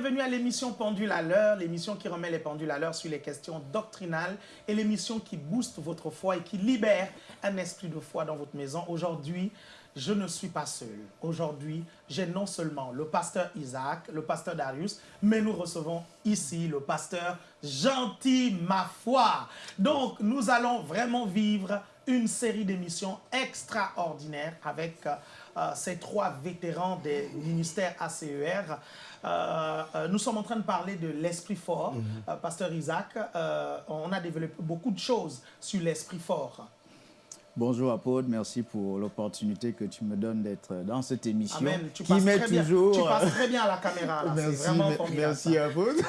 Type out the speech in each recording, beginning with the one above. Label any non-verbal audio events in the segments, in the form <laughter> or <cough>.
Bienvenue à l'émission Pendule à l'heure, l'émission qui remet les pendules à l'heure sur les questions doctrinales et l'émission qui booste votre foi et qui libère un esprit de foi dans votre maison. Aujourd'hui, je ne suis pas seul. Aujourd'hui, j'ai non seulement le pasteur Isaac, le pasteur Darius, mais nous recevons ici le pasteur Gentil Ma Foi. Donc, nous allons vraiment vivre une série d'émissions extraordinaires avec euh, ces trois vétérans des ministères ACER. Euh, euh, nous sommes en train de parler de l'esprit fort. Mhm. Pasteur Isaac, on a développé beaucoup de choses sur l'esprit fort. Bonjour Apôtre, merci pour l'opportunité que tu me donnes d'être dans cette émission. Amen. Tu qui passes, très toujours... bien. tu passes très bien à la caméra. Merci, vraiment merci Apôtre.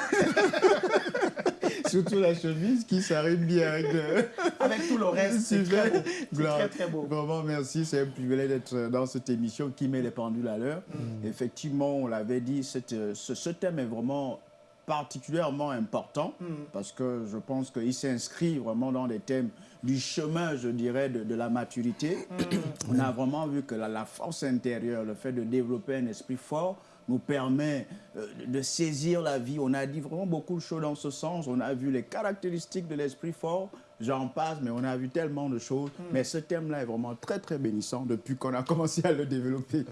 <laughs> <laughs> Surtout la chemise qui s'arrête bien avec, <laughs> avec tout le reste. C'est très beau. très, très beau. Vraiment, merci. C'est un privilège d'être dans cette émission qui met les pendules à l'heure. Mm. Effectivement, on l'avait dit, cette, ce, ce thème est vraiment particulièrement important mm. parce que je pense qu'il s'inscrit vraiment dans des thèmes du chemin, je dirais, de, la maturité. Mm. On a vraiment vu que la, force intérieure, le fait de développer un esprit fort, nous permet euh, de saisir la vie. On a dit vraiment beaucoup de choses dans ce sens. On a vu les caractéristiques de l'esprit fort. J'en passe, mais on a vu tellement de choses. Hmm. Mais ce thème-là est vraiment très, très bénissant depuis qu'on a <laughs> commencé à le développer.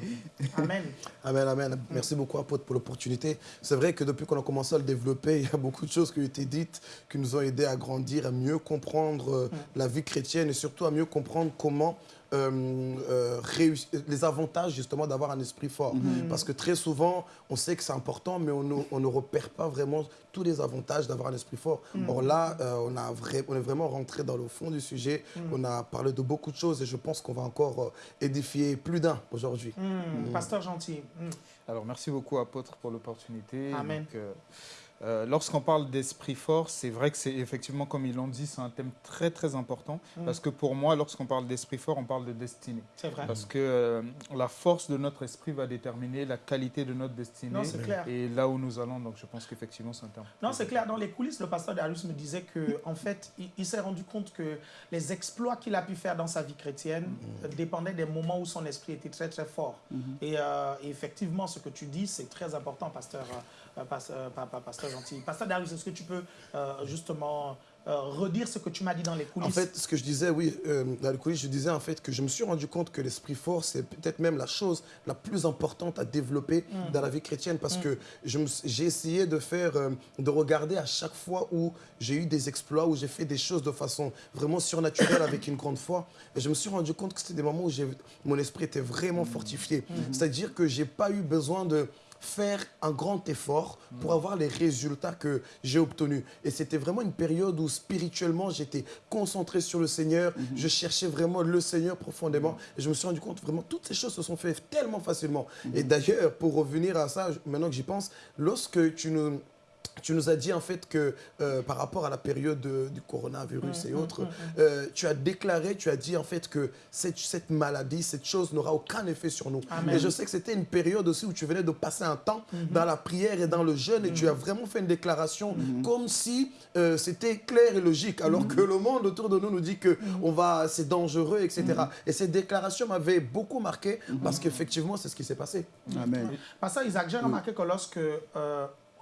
Amen. <laughs> amen, amen. Merci beaucoup, Apôtre, pour l'opportunité. C'est vrai que depuis qu'on a commencé à le développer, il y a beaucoup de choses qui ont été dites, qui nous ont aidés à grandir, à mieux comprendre euh, hmm. la vie chrétienne et surtout à mieux comprendre comment euh, euh, les avantages justement d'avoir un esprit fort. Mhm. Parce que très souvent, on sait que c'est important, mais on ne, repère pas vraiment tous les avantages d'avoir un esprit fort. Mhm. Or là, euh, on, a on est vraiment rentré dans le fond du sujet. Mhm. On a parlé de beaucoup de choses et je pense qu'on va encore édifier plus d'un aujourd'hui. Pasteur Gentil. Alors, merci beaucoup, apôtre, pour l'opportunité. Amen. Euh, lorsqu'on parle d'esprit fort, c'est vrai que c'est effectivement, comme ils l'ont dit, c'est un thème très très important. Mm. Parce que pour moi, lorsqu'on parle d'esprit fort, on parle de destinée. C'est vrai. Parce que euh, la force de notre esprit va déterminer la qualité de notre destinée. Non, c'est clair. Et là où nous allons, donc je pense qu'effectivement, c'est un terme. Non, c'est clair. Dans les coulisses, le pasteur Darius me disait qu'en en fait, il, s'est rendu compte que les exploits qu'il a pu faire dans sa vie chrétienne mm. dépendaient des moments où son esprit était très très fort. Mm-hmm. Euh, et, effectivement, ce que tu dis, c'est très important, pasteur. Euh, euh, pasteur gentil. Pasteur Darius, est-ce que tu peux euh, justement redire ce que tu m'as dit dans les coulisses? En fait, ce que je disais, oui, dans les coulisses, je disais en fait que je me suis rendu compte que l'esprit fort, c'est peut-être même la chose la plus importante à développer mm. dans la vie chrétienne parce mm. que j'ai essayé de faire, de regarder à chaque fois où j'ai eu des exploits, où j'ai fait des choses de façon vraiment surnaturelle avec une grande foi. Et je me suis rendu compte que c'était des moments où mon esprit était vraiment fortifié. Mm. C'est-à-dire que j'ai pas eu besoin de faire un grand effort pour avoir les résultats que j'ai obtenus. Et c'était vraiment une période où spirituellement, j'étais concentré sur le Seigneur. Mhm. Je cherchais vraiment le Seigneur profondément. Et je me suis rendu compte, vraiment, toutes ces choses se sont faites tellement facilement. Mhm. Et d'ailleurs, pour revenir à ça, maintenant que j'y pense, lorsque tu nous tu nous as dit en fait que euh, par rapport à la période du coronavirus et mm, mm, autres, mm, euh, tu as déclaré, tu as dit en fait que cette, cette maladie, cette chose n'aura aucun effet sur nous. Et je sais que c'était une période aussi où tu venais de passer un temps mm-hmm. dans la prière et dans le jeûne et tu as mm-hmm. vraiment fait une déclaration mm-hmm. comme si euh, c'était clair et logique, alors que le monde autour de nous nous dit que on va, c'est dangereux, etc. Et cette déclaration m'avait beaucoup marqué parce qu'effectivement, c'est ce qui s'est passé. Amen. Parce que Isaac, j'ai remarqué que lorsque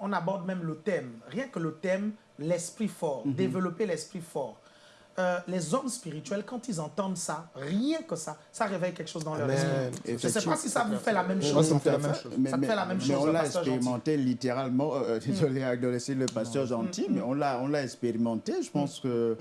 on aborde même le thème, rien que le thème, l'esprit fort, mhm. développer l'esprit fort. Euh, les hommes spirituels, quand ils entendent ça, rien que ça, ça réveille quelque chose dans leur esprit. Je ne sais pas si ça vous fait la même chose. Ça me fait la même chose. Mais, fait la même chose, on l'a expérimenté littéralement, euh, euh, désolé d'adresser le pasteur gentil, mais on l'a expérimenté, je pense, que,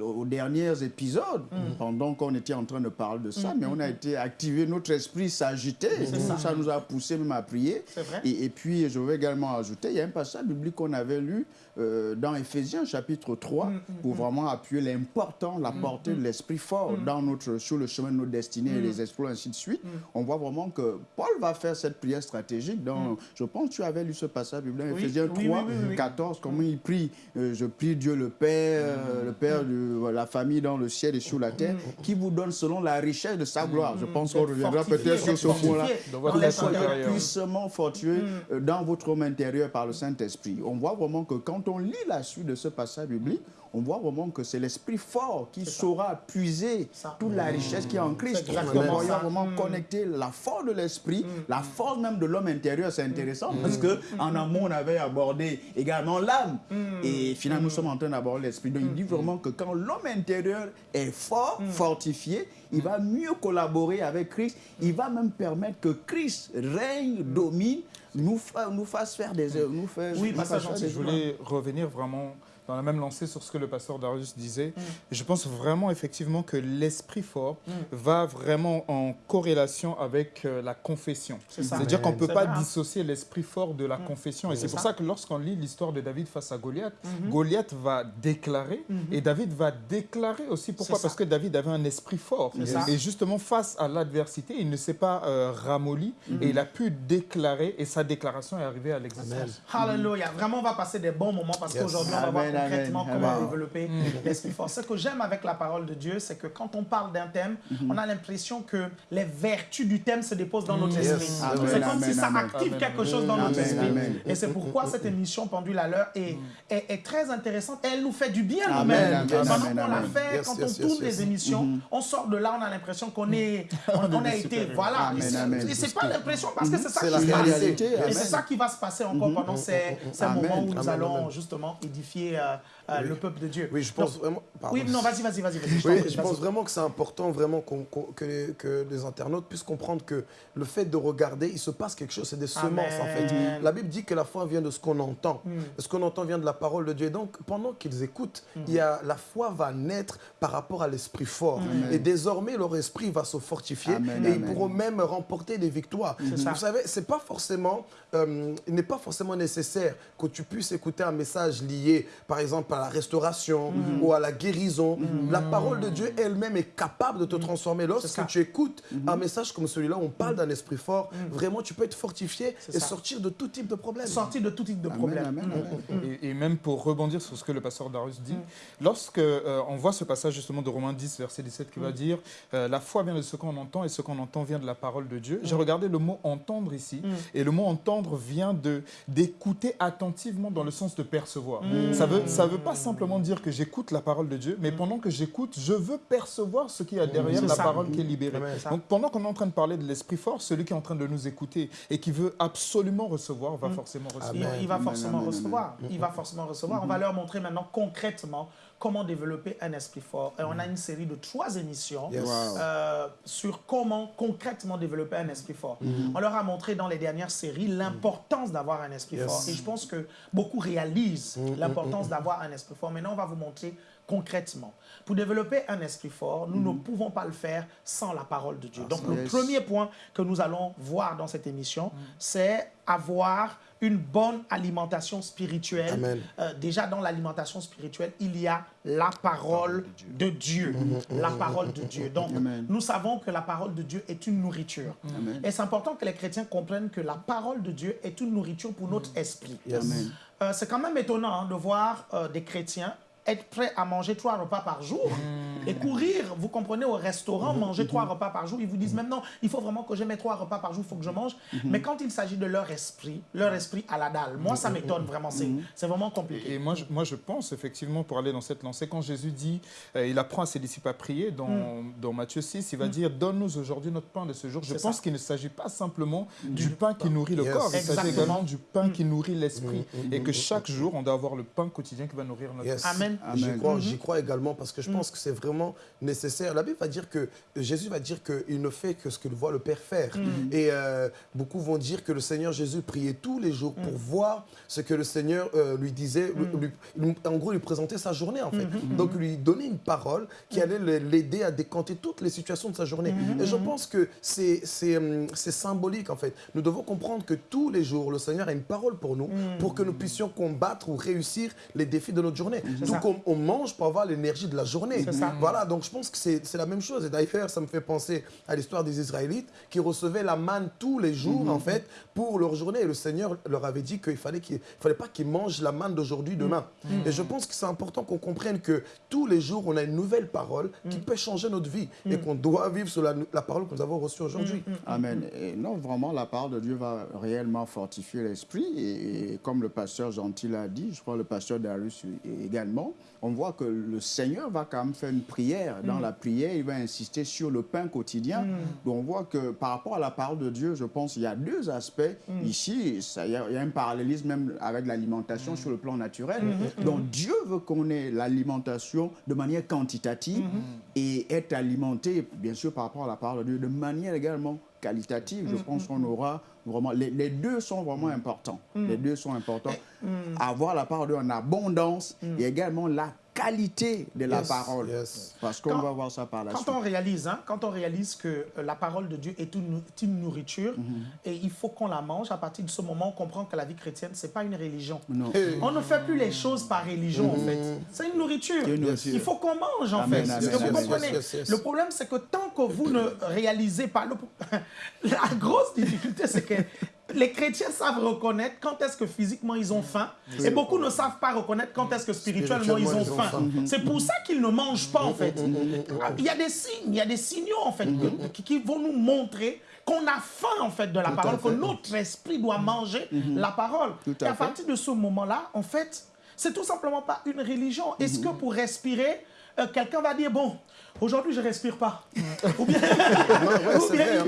aux derniers épisodes, pendant qu'on était en train de parler de ça, mais on a été activé, notre esprit s'agitait, ça. ça. nous a poussé même à prier. Et, et, puis, je veux également ajouter, il y a un passage biblique qu'on avait lu dans Éphésiens chapitre 3, pour vraiment appuyer l'impact important la mm, portée de mm. l'esprit fort mm. dans notre, sur le chemin de notre destinée et les exploits, ainsi de suite, on voit vraiment que Paul va faire cette prière stratégique. Dans, Je pense que tu avais lu ce passage biblique, Ephésiens 3, 14, comment il prie euh, Je prie Dieu le Père, euh, le Père de la famille dans le ciel et sur la terre, qui vous donne selon la richesse de sa gloire. Je pense qu'on reviendra peut-être sur ce point-là. Que soyez puissamment fortueux euh, dans votre homme intérieur par le Saint-Esprit. On voit vraiment que quand on lit la suite de ce passage biblique, on voit vraiment que c'est l'esprit esprit fort qui saura puiser toute la richesse qui est en Christ. Donc, on va vraiment mm. connecter la force de l'esprit, mm. la force même de l'homme intérieur. C'est intéressant parce que en amont, on avait abordé également l'âme. Et finalement, nous sommes en train d'aborder l'esprit. Donc, il dit vraiment que quand l'homme intérieur est fort, fortifié, il va mieux collaborer avec Christ. Il va même permettre que Christ règne, domine, nous, nous fasse faire des œuvres. Nous oui, passage Je voulais revenir vraiment dans la même lancée sur ce que le pasteur Darius disait. Mm. Je pense vraiment effectivement que l'esprit fort mm. va vraiment en corrélation avec euh, la confession. C'est-à-dire qu'on ne peut pas dissocier l'esprit fort de la mm. confession. Et c'est pour ça. que lorsqu'on lit l'histoire de David face à Goliath, mm-hmm. Goliath va déclarer mm-hmm. et David va déclarer aussi. Pourquoi? Parce que David avait un esprit fort. Et justement, face à l'adversité, il ne s'est pas euh, ramolli mm-hmm. et il a pu déclarer et sa déclaration est arrivée à l'existence. Alléluia. Vraiment, on va passer des bons moments parce qu'aujourd'hui, on va voir concrètement comment développer mm. l'esprit fort. Ce que j'aime avec la parole de Dieu, c'est que quand on parle d'un thème, mm-hmm. on a l'impression que les vertus du thème se déposent dans notre mm. esprit. C'est comme si ça active quelque chose dans notre esprit. Et c'est pourquoi cette émission Pendule à l'heure est, est, très intéressante. Elle nous fait du bien nous-mêmes. Pendant qu'on la fait, quand on tourne les émissions, mm-hmm. on sort de là, on a l'impression qu'on est, <laughs> on, a été, voilà. Et c'est pas l'impression parce que c'est ça qui se passe. Et c'est ça qui va se passer encore mm-hmm. pendant ces, ces moments où nous allons justement édifier uh, euh, euh, le peuple de Dieu. Oui, je pense vraiment. Oui, non, vas-y, vas-y, vas-y. oui, je pense vraiment que c'est important vraiment que, les, que, les, internautes puissent comprendre que le fait de regarder, il se passe quelque chose, c'est des semences en fait. La Bible dit que la foi vient de ce qu'on entend. Mm. Ce qu'on entend vient de la parole de Dieu. Et donc, pendant qu'ils écoutent, mm. il y a, la foi va naître par rapport à l'esprit fort. Et désormais, leur esprit va se fortifier et ils pourront même remporter des victoires. Vous savez, c'est pas forcément, euh, il n'est pas forcément nécessaire que tu puisses écouter un message lié, par exemple, à la restauration mhm. ou à la guérison. La parole de Dieu elle-même est capable de te mhm. transformer. Lorsque tu écoutes un message comme celui-là, on parle d'un esprit fort, vraiment tu peux être fortifié et sortir de tout type de problème. Sortir de tout type de problème. Et, même pour rebondir sur ce que le pasteur Darius dit, lorsque euh, on voit ce passage justement de Romains 10, verset 17 qui va dire euh, La foi vient de ce qu'on entend et ce qu'on entend vient de la parole de Dieu. J'ai regardé le mot entendre ici et le mot entendre vient d'écouter attentivement dans le sens de percevoir. Ça veut, ça veut pas simplement dire que j'écoute la parole de Dieu, mais pendant que j'écoute, je veux percevoir ce qu'il y a derrière la parole qui est libérée. Donc pendant qu'on est en train de parler de l'esprit fort, celui qui est en train de nous écouter et qui veut absolument recevoir va forcément recevoir. Il, va forcément recevoir. Il va forcément recevoir. On va leur montrer maintenant concrètement comment développer un esprit fort. Et on a une série de trois émissions euh, sur comment concrètement développer un esprit fort. Mm-hmm. On leur a montré dans les dernières séries l'importance d'avoir un esprit fort. Et je pense que beaucoup réalisent l'importance d'avoir un esprit fort. Maintenant, on va vous montrer concrètement. Pour développer un esprit fort, nous ne pouvons pas le faire sans la parole de Dieu. Donc, le premier point que nous allons voir dans cette émission, c'est avoir une bonne alimentation spirituelle. Euh, déjà, dans l'alimentation spirituelle, il y a la parole de Dieu. Mm-hmm. La parole de Dieu. Donc, nous savons que la parole de Dieu est une nourriture. Et c'est important que les chrétiens comprennent que la parole de Dieu est une nourriture pour notre esprit. Euh, c'est quand même étonnant hein, de voir euh, des chrétiens être prêt à manger trois repas par jour mmh. Et courir, vous comprenez, au restaurant, mmh. manger trois repas par jour. Ils vous disent maintenant, il faut vraiment que je mette trois repas par jour, il faut que je mange. Mais quand il s'agit de leur esprit, leur esprit à la dalle, moi, ça m'étonne vraiment. C'est vraiment compliqué. Et moi je, moi, je pense effectivement, pour aller dans cette lancée, quand Jésus dit, euh, il apprend à ses disciples à prier, dans, dans Matthieu 6, il va dire, donne-nous aujourd'hui notre pain de ce jour. Je pense qu'il ne s'agit pas simplement du, pain qui nourrit le corps, il s'agit également du pain qui nourrit l'esprit. Et que chaque jour, on doit avoir le pain quotidien qui va nourrir notre yes. Amen. J'y crois, mhm. crois, également parce que je pense mhm. que c'est vraiment nécessaire. La Bible va dire que Jésus va dire qu'il ne fait que ce que voit le Père faire. Mhm. Et euh, beaucoup vont dire que le Seigneur Jésus priait tous les jours pour voir ce que le Seigneur euh, lui disait, en gros lui présentait sa journée en fait. Donc lui donner une parole qui allait l'aider à décanter toutes les situations de sa journée. Et je pense que c'est symbolique en fait. Nous devons comprendre que tous les jours, le Seigneur a une parole pour nous, pour que nous puissions combattre ou réussir les défis de notre journée. Tout comme on mange pour avoir l'énergie de la journée. Voilà, donc je pense que c'est la même chose. Et d'ailleurs, ça me fait penser à l'histoire des Israélites qui recevaient la manne tous les jours, en fait, pour leur journée. Et le Seigneur leur avait dit qu'il fallait qu'il fallait pas qu'ils mangent la manne d'aujourd'hui, demain. Et je pense que c'est important qu'on comprenne que tous les jours, on a une nouvelle parole qui peut changer notre vie et qu'on doit vivre sur la, parole que nous avons reçue aujourd'hui. Amen. Et non, vraiment, la parole de Dieu va réellement fortifier l'esprit. Et, comme le pasteur Gentil l'a dit, je crois le pasteur Darius également, on voit que le Seigneur va quand même faire une prière. Dans la prière, il va insister sur le pain quotidien. Donc on voit que par rapport à la parole de Dieu, je pense qu'il y a deux aspects. Ici, il y, a un parallélisme même avec l'alimentation sur le plan naturel. Donc Dieu veut qu'on ait l'alimentation de manière quantitative et être alimenté, bien sûr, par rapport à la parole de Dieu, de manière également qualitative. Je pense qu'on aura vraiment... Les, deux sont vraiment importants. Les deux sont importants. Avoir la parole de Dieu en abondance et également la qualité de la parole. Parce qu'on va voir ça par la quand suite. On réalise, hein, quand on réalise que euh, la parole de Dieu est une, une nourriture mhm. et il faut qu'on la mange, à partir de ce moment, on comprend que la vie chrétienne, ce n'est pas une religion. On ne fait plus les choses par religion, en fait. Mhm. C'est une nourriture. Il faut qu'on mange, en fait. que vous comprenez? Le problème, c'est que tant que vous ne réalisez pas... <laughs> la grosse difficulté, c'est que les chrétiens savent reconnaître quand est-ce que physiquement ils ont faim. Et beaucoup ne savent pas reconnaître quand est-ce que spirituellement, ils ont faim. C'est pour ça qu'ils ne mangent pas, en fait. Il y a des signes, il y a des signaux, en fait, qui vont nous montrer qu'on a faim, en fait, de la parole, que notre esprit doit manger la parole. Et à partir de ce moment-là, en fait, c'est tout simplement pas une religion. Est-ce que pour respirer, euh, quelqu'un va dire, bon, Aujourd'hui, je respire pas. Ou bien,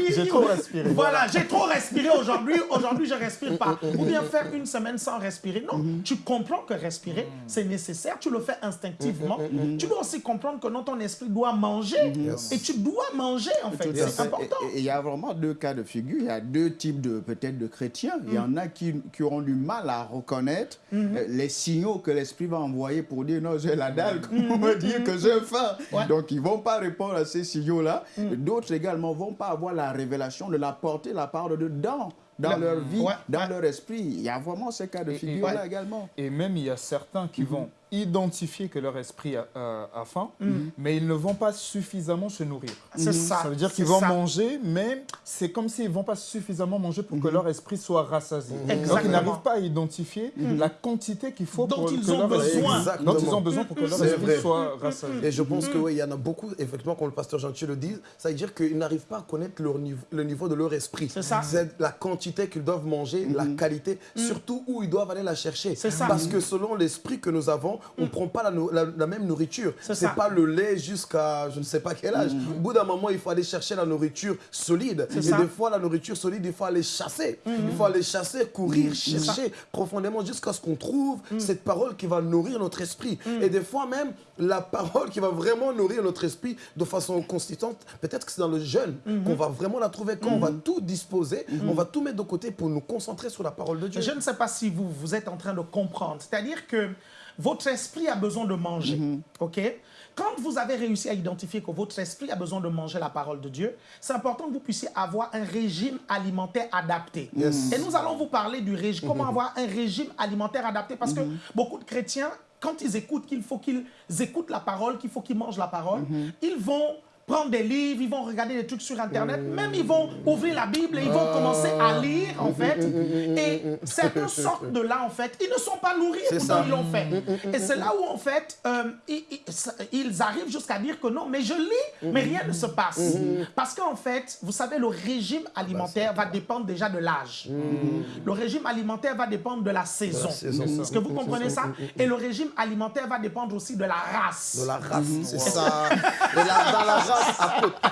j'ai trop respiré. Voilà, j'ai trop respiré aujourd'hui. Aujourd'hui, je respire pas. Ou bien faire une semaine sans respirer. Non, mhm. tu comprends que respirer, c'est nécessaire. Tu le fais instinctivement. Tu dois aussi comprendre que non, ton esprit doit manger. Et tu dois manger, en fait. C'est important. Il y a vraiment deux cas de figure. Il y a deux types de peut-être de chrétiens. Il y en a qui, qui auront du mal à reconnaître euh, les signaux que l'esprit va envoyer pour dire non, j'ai la dalle, comment me dire que j'ai faim. Donc, ils vont pas répondre à ces signaux-là. Mm. D'autres également vont pas avoir la révélation de la porter la part de dans dans leur vie, dans leur esprit. Il y a vraiment ces cas de figure-là également. Et même, il y a certains qui mm-hmm. vont identifier que leur esprit a, faim, mm. mais ils ne vont pas suffisamment se nourrir. C'est mm. ça. Ça veut dire qu'ils vont manger, mais c'est comme s'ils ne vont pas suffisamment manger pour que mm-hmm. leur esprit soit rassasié. Donc ils n'arrivent pas à identifier mm-hmm. la quantité qu'il faut dont pour ils que ont leur besoin. Esprit, dont ils ont besoin pour que leur esprit soit rassasié. Et je pense qu'il oui, y en a beaucoup, effectivement, comme le pasteur Gentil le dit, ça veut dire qu'ils n'arrivent pas à connaître leur niveau, le niveau de leur esprit. C'est ça. C'est la quantité qu'ils doivent manger, la mm-hmm. qualité, surtout où ils doivent aller la chercher. C'est ça. Parce que selon l'esprit que nous avons, on ne prend pas la la, même nourriture. C'est pas le lait jusqu'à je ne sais pas quel âge. Mm. Au bout d'un moment, il faut aller chercher la nourriture solide. Et des fois, la nourriture solide, il faut aller chasser. Mm. Il faut aller chasser, courir, mm. chercher profondément jusqu'à ce qu'on trouve cette parole qui va nourrir notre esprit. Et des fois même, la parole qui va vraiment nourrir notre esprit de façon constante, peut-être que c'est dans le jeûne mm-hmm. qu'on va vraiment la trouver, quand on va tout disposer, mm-hmm. on va tout mettre de côté pour nous concentrer sur la parole de Dieu. Je ne sais pas si vous, vous êtes en train de comprendre. C'est-à-dire que votre esprit a besoin de manger. Mhm. OK? Quand vous avez réussi à identifier que votre esprit a besoin de manger la parole de Dieu, c'est important que vous puissiez avoir un régime alimentaire adapté. Et nous allons vous parler du régime, <laughs> comment mhm. avoir un régime alimentaire adapté. Parce que mhm. beaucoup de chrétiens, quand ils écoutent qu'il faut qu'ils écoutent la parole, qu'il faut qu'ils mangent la parole, ils vont prendre des livres, ils vont regarder des trucs sur Internet, même ils vont ouvrir la Bible et ils vont commencer à lire, en fait. Et certains sortent de là, en fait. Ils ne sont pas nourris, pourtant ils l'ont fait. Et c'est là où, en fait, euh, ils, arrivent jusqu'à dire que non, mais je lis, mais rien ne se passe. Parce qu'en fait, vous savez, le régime alimentaire va dépendre déjà de l'âge. Le régime alimentaire va dépendre de la saison. Est-ce que vous comprenez ça? Et le régime alimentaire va dépendre aussi de la race. De la race, c'est ça. dans la race, <laughs>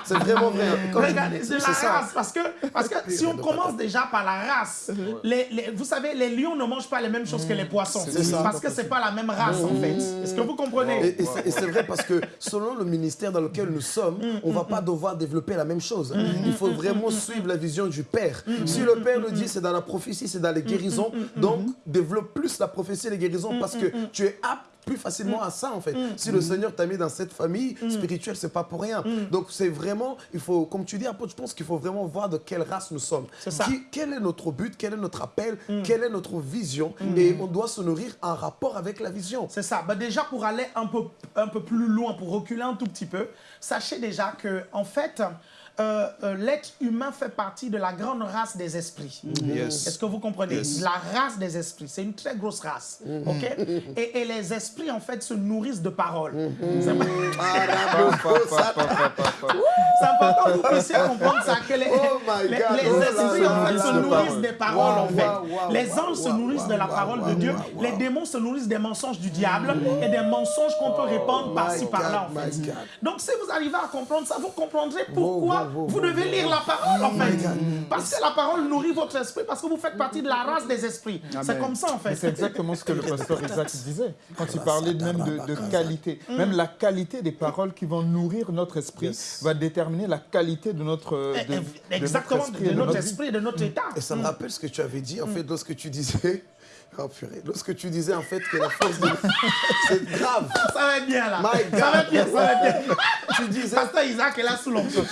c'est vraiment vrai. Regardez, c'est la race. Parce que, parce que si on commence déjà par la race, les, vous savez, les lions ne mangent pas les mêmes choses que les poissons. Parce que c'est pas la même race, en fait. Est-ce que vous comprenez? Et, c'est vrai parce que selon le ministère dans lequel nous sommes, mm, on va mm, pas mm. devoir développer la même chose. Il faut vraiment suivre la vision du Père. Si le Père nous dit c'est dans la prophétie, c'est dans les guérisons, donc développe plus la prophétie et les guérisons parce que tu es apte plus facilement à ça, en fait. Si le Seigneur t'a mis dans cette famille spirituelle, c'est pas pour rien. Donc, c'est vraiment, il faut, comme tu dis, je pense qu'il faut vraiment voir de quelle race nous sommes. Ça. quel est notre but, quel est notre appel, quelle est notre vision. Et on doit se nourrir en rapport avec la vision. C'est ça. Bah, déjà, pour aller un peu, un peu plus loin, pour reculer un tout petit peu, sachez déjà que, en fait, euh, euh, l'être humain fait partie de la grande race des esprits. Mm-hmm. Est-ce que vous comprenez? La race des esprits, c'est une très grosse race. Mm-hmm. ok? Et, les esprits, en fait, se nourrissent de paroles. Mm-hmm. C'est <laughs> important que vous puissiez comprendre ça, que les, oh les, esprits, en fait, se nourrissent des paroles, en fait. les anges se nourrissent de la parole de Dieu. Les démons se nourrissent des mensonges du diable et des mensonges qu'on peut répandre par-ci, par-là, en fait. Donc, si vous arrivez à comprendre ça, vous comprendrez pourquoi vous devez lire la parole, en fait. Parce que la parole nourrit votre esprit, parce que vous faites partie de la race des esprits. C'est comme ça, en fait. C'est exactement ce que le pasteur <laughs> Isaac disait, quand il parlait même de, qualité. Même la qualité des paroles qui vont nourrir notre esprit va déterminer la qualité de notre eh, eh, Exactement, de notre esprit de notre état. Et ça me rappelle ce que tu avais dit, en fait, lorsque tu disais Oh purée. Lorsque tu disais en fait que la force de... C'est grave. Ça va être bien là. Ça va être bien, ça va être bien. tu disais... Pasteur Isaac est là sous l'onction.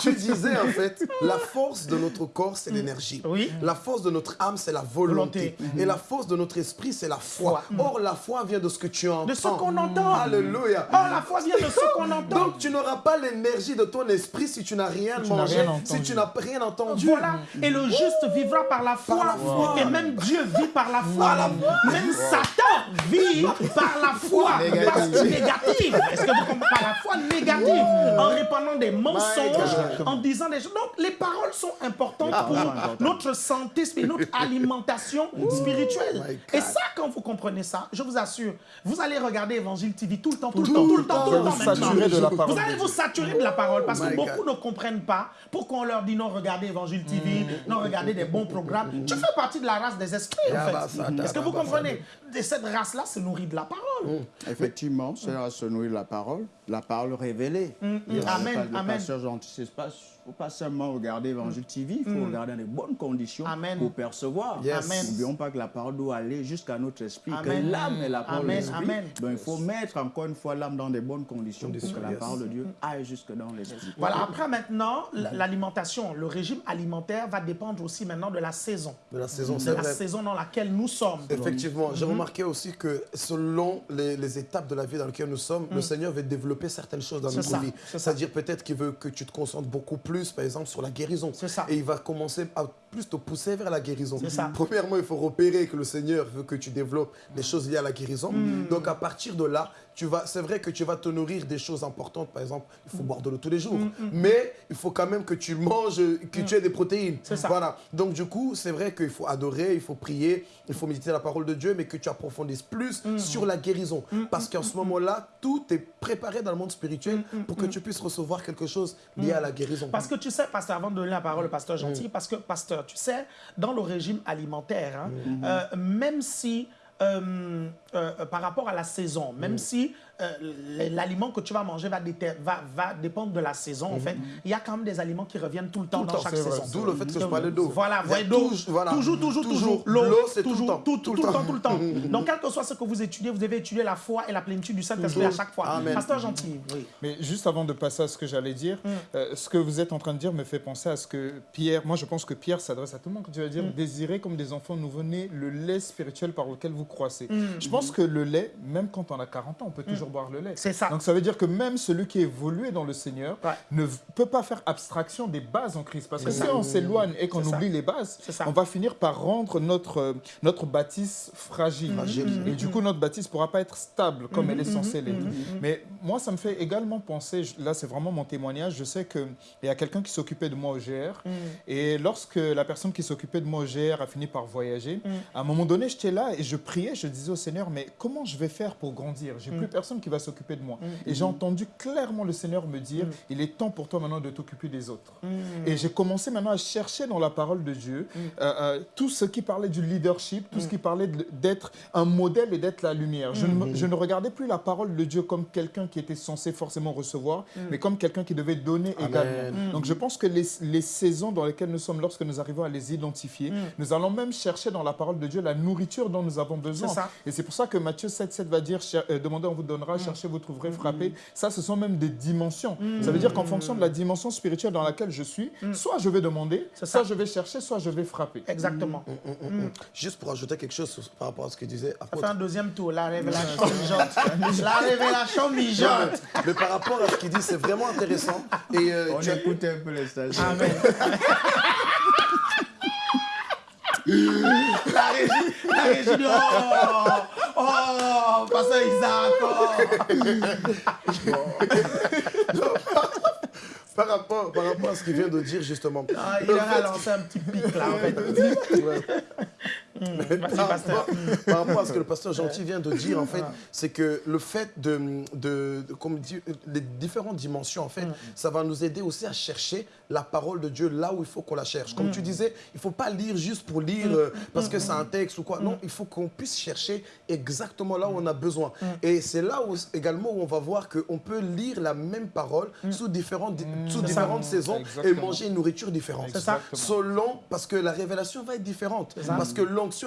Tu disais en fait, la force de notre corps, c'est l'énergie. Oui. La force de notre âme, c'est la volonté. Et la force de notre esprit, c'est la foi. Or, la foi vient de ce que tu entends. De ce qu'on entend. Alléluia. Or, la foi vient de ce qu'on <laughs> entend. Donc, tu n'auras pas l'énergie de ton esprit si tu n'as rien mangé, si tu n'as rien entendu. Voilà. Et le juste vivra par la foi. Et même Dieu vit par la foi. Même Satan vit par la foi. négative. Est-ce que vous comprenez? Par la foi négative. En répandant des mensonges en disant des choses. Donc, les paroles sont importantes pour notre santé, <laughs> notre alimentation spirituelle. Et ça, quand vous comprenez ça, je vous assure, vous allez regarder Évangile TV tout le temps, tout le temps, tout le temps, tout le temps Vous allez vous saturer de la parole parce que beaucoup ne comprennent pas pourquoi on leur dit non, regardez Évangile TV, mm. non, regardez des bons programmes. Tu fais partie de la race des esprits, en fait. Est-ce que vous comprenez? Et cette race-là se nourrit de la parole. Mm. Effectivement, cette race se nourrit de la parole, la parole révélée. Mm, amen, amen pas, faut pas seulement regarder Évangile TV, il faut mm. regarder dans de bonnes conditions pour percevoir. N'oublions pas que la parole doit aller jusqu'à notre esprit, que l'âme est la parole de l'esprit. Donc il faut mettre encore une fois l'âme dans de bonnes conditions pour que la parole de Dieu aille jusque dans l'esprit. Voilà, après maintenant, l'alimentation, le régime alimentaire va dépendre aussi maintenant de la saison. De la saison, c'est la saison dans laquelle nous sommes. Effectivement, j'ai mm-hmm. remarqué aussi que selon les, étapes de la vie dans lesquelles nous sommes, le mm. Seigneur veut développer certaines choses dans notre vie. C'est-à-dire peut-être qu'il veut que tu te concentres beaucoup plus, par exemple, sur la guérison. Ça. Et il va commencer à plus te pousser vers la guérison. Premièrement, il faut repérer que le Seigneur veut que tu développes des choses liées à la guérison. Mm. Donc, à partir de là, c'est vrai que tu vas te nourrir des choses importantes. Par exemple, il faut boire de l'eau tous les jours. Mm, mm, mais il faut quand même que tu manges, que tu aies des protéines. Ça. Voilà. Donc, du coup, c'est vrai qu'il faut adorer, il faut prier, il faut méditer la parole de Dieu, mais que tu approfondisses plus sur la guérison. Parce qu'en ce moment-là, tout est préparé dans le monde spirituel pour que tu puisses recevoir quelque chose lié à la guérison. Parce que tu sais, pasteur, avant de donner la parole au pasteur gentil, parce que, pasteur, tu sais, dans le régime alimentaire, hein, euh, même si euh, euh, par rapport à la saison, même si euh, l'aliment que tu vas manger va, va, va, dépendre de la saison, en mhm. fait. Il y a quand même des aliments qui reviennent tout le temps dans chaque saison. D'où le fait que je parlais d'eau. Voilà, d'eau. Toujours, toujours, toujours. L'eau, c'est tout le temps. Tout, tout, le temps, tout le temps. Donc, quel que soit ce que vous étudiez, vous devez étudier la foi et la plénitude du Saint-Esprit à chaque fois. Amen. Pasteur gentil. Oui. Mais juste avant de passer à ce que j'allais dire, mm. euh, ce que vous êtes en train de dire me fait penser à ce que Pierre, moi je pense que Pierre s'adresse à tout le monde quand tu vas dire mm. désirez comme des enfants nous venez le lait spirituel par lequel vous croissez. Mm. Je pense que le lait, même quand on a 40 ans, on peut toujours boire le lait. C'est ça. Donc ça veut dire que même celui qui est évolué dans le Seigneur ne peut pas faire abstraction des bases en Christ. Parce que si on s'éloigne et qu'on oublie les bases, on va finir par rendre notre, notre bâtisse fragile. Et du coup, notre bâtisse ne pourra pas être stable comme elle est censée l'être. Mais moi, ça me fait également penser, là c'est vraiment mon témoignage, je sais qu'il y a quelqu'un qui s'occupait de moi au GR. Et lorsque la personne qui s'occupait de moi au GR a fini par voyager, à un moment donné, j'étais là et je priais, je disais au Seigneur, mais comment je vais faire pour grandir? J'ai plus personne personne qui va s'occuper de moi. Et j'ai entendu clairement le Seigneur me dire, il est temps pour toi maintenant de t'occuper des autres. Et j'ai commencé maintenant à chercher dans la parole de Dieu euh, euh, tout ce qui parlait du leadership, tout ce qui parlait d'être un modèle et d'être la lumière. Je, ne, je, ne, regardais plus la parole de Dieu comme quelqu'un qui était censé forcément recevoir, mais comme quelqu'un qui devait donner également. Donc je pense que les, les, saisons dans lesquelles nous sommes, lorsque nous arrivons à les identifier, nous allons même chercher dans la parole de Dieu la nourriture dont nous avons besoin. Et c'est pour ça que Matthieu 7, 7 va dire, euh, demandez, on vous donnera, cherchez, vous trouverez, frappez. Ça, ce sont même des dimensions. Ça veut dire qu'en fonction de la dimension spirituelle dans laquelle je suis, soit je vais demander, soit je vais chercher, soit je vais frapper. Exactement. Juste pour ajouter quelque chose par rapport à ce que disait Ça fait un deuxième tour, la révélation <laughs> mijote. la révélation mijote. Mais par rapport à ce qu'il dit, c'est vraiment intéressant. Et euh, On tu écoute un peu les stages. Amen. <laughs> la régie, la régie Oh, oh, pasteur Isaac, oh. par, rapport, par rapport à ce qu'il vient de dire, justement. Ah, il a lancé un petit pic là, en fait. Ouais. Mmh, <laughs> par, rapport, <laughs> par, rapport, à ce que le pasteur Gentil vient de dire, en fait, c'est que le fait de, de, comme dit, les différentes dimensions, en fait, mmh. ça va nous aider aussi à chercher la parole de Dieu là où il faut qu'on la cherche. Comme mmh. tu disais, il ne faut pas lire juste pour lire euh, parce que c'est un texte ou quoi. Non, il faut qu'on puisse chercher exactement là où on a besoin. Et c'est là où, également où on va voir qu'on peut lire la même parole sous différentes, sous différentes saisons et manger une nourriture différente. Ça. Selon, parce que la révélation va être différente. Parce que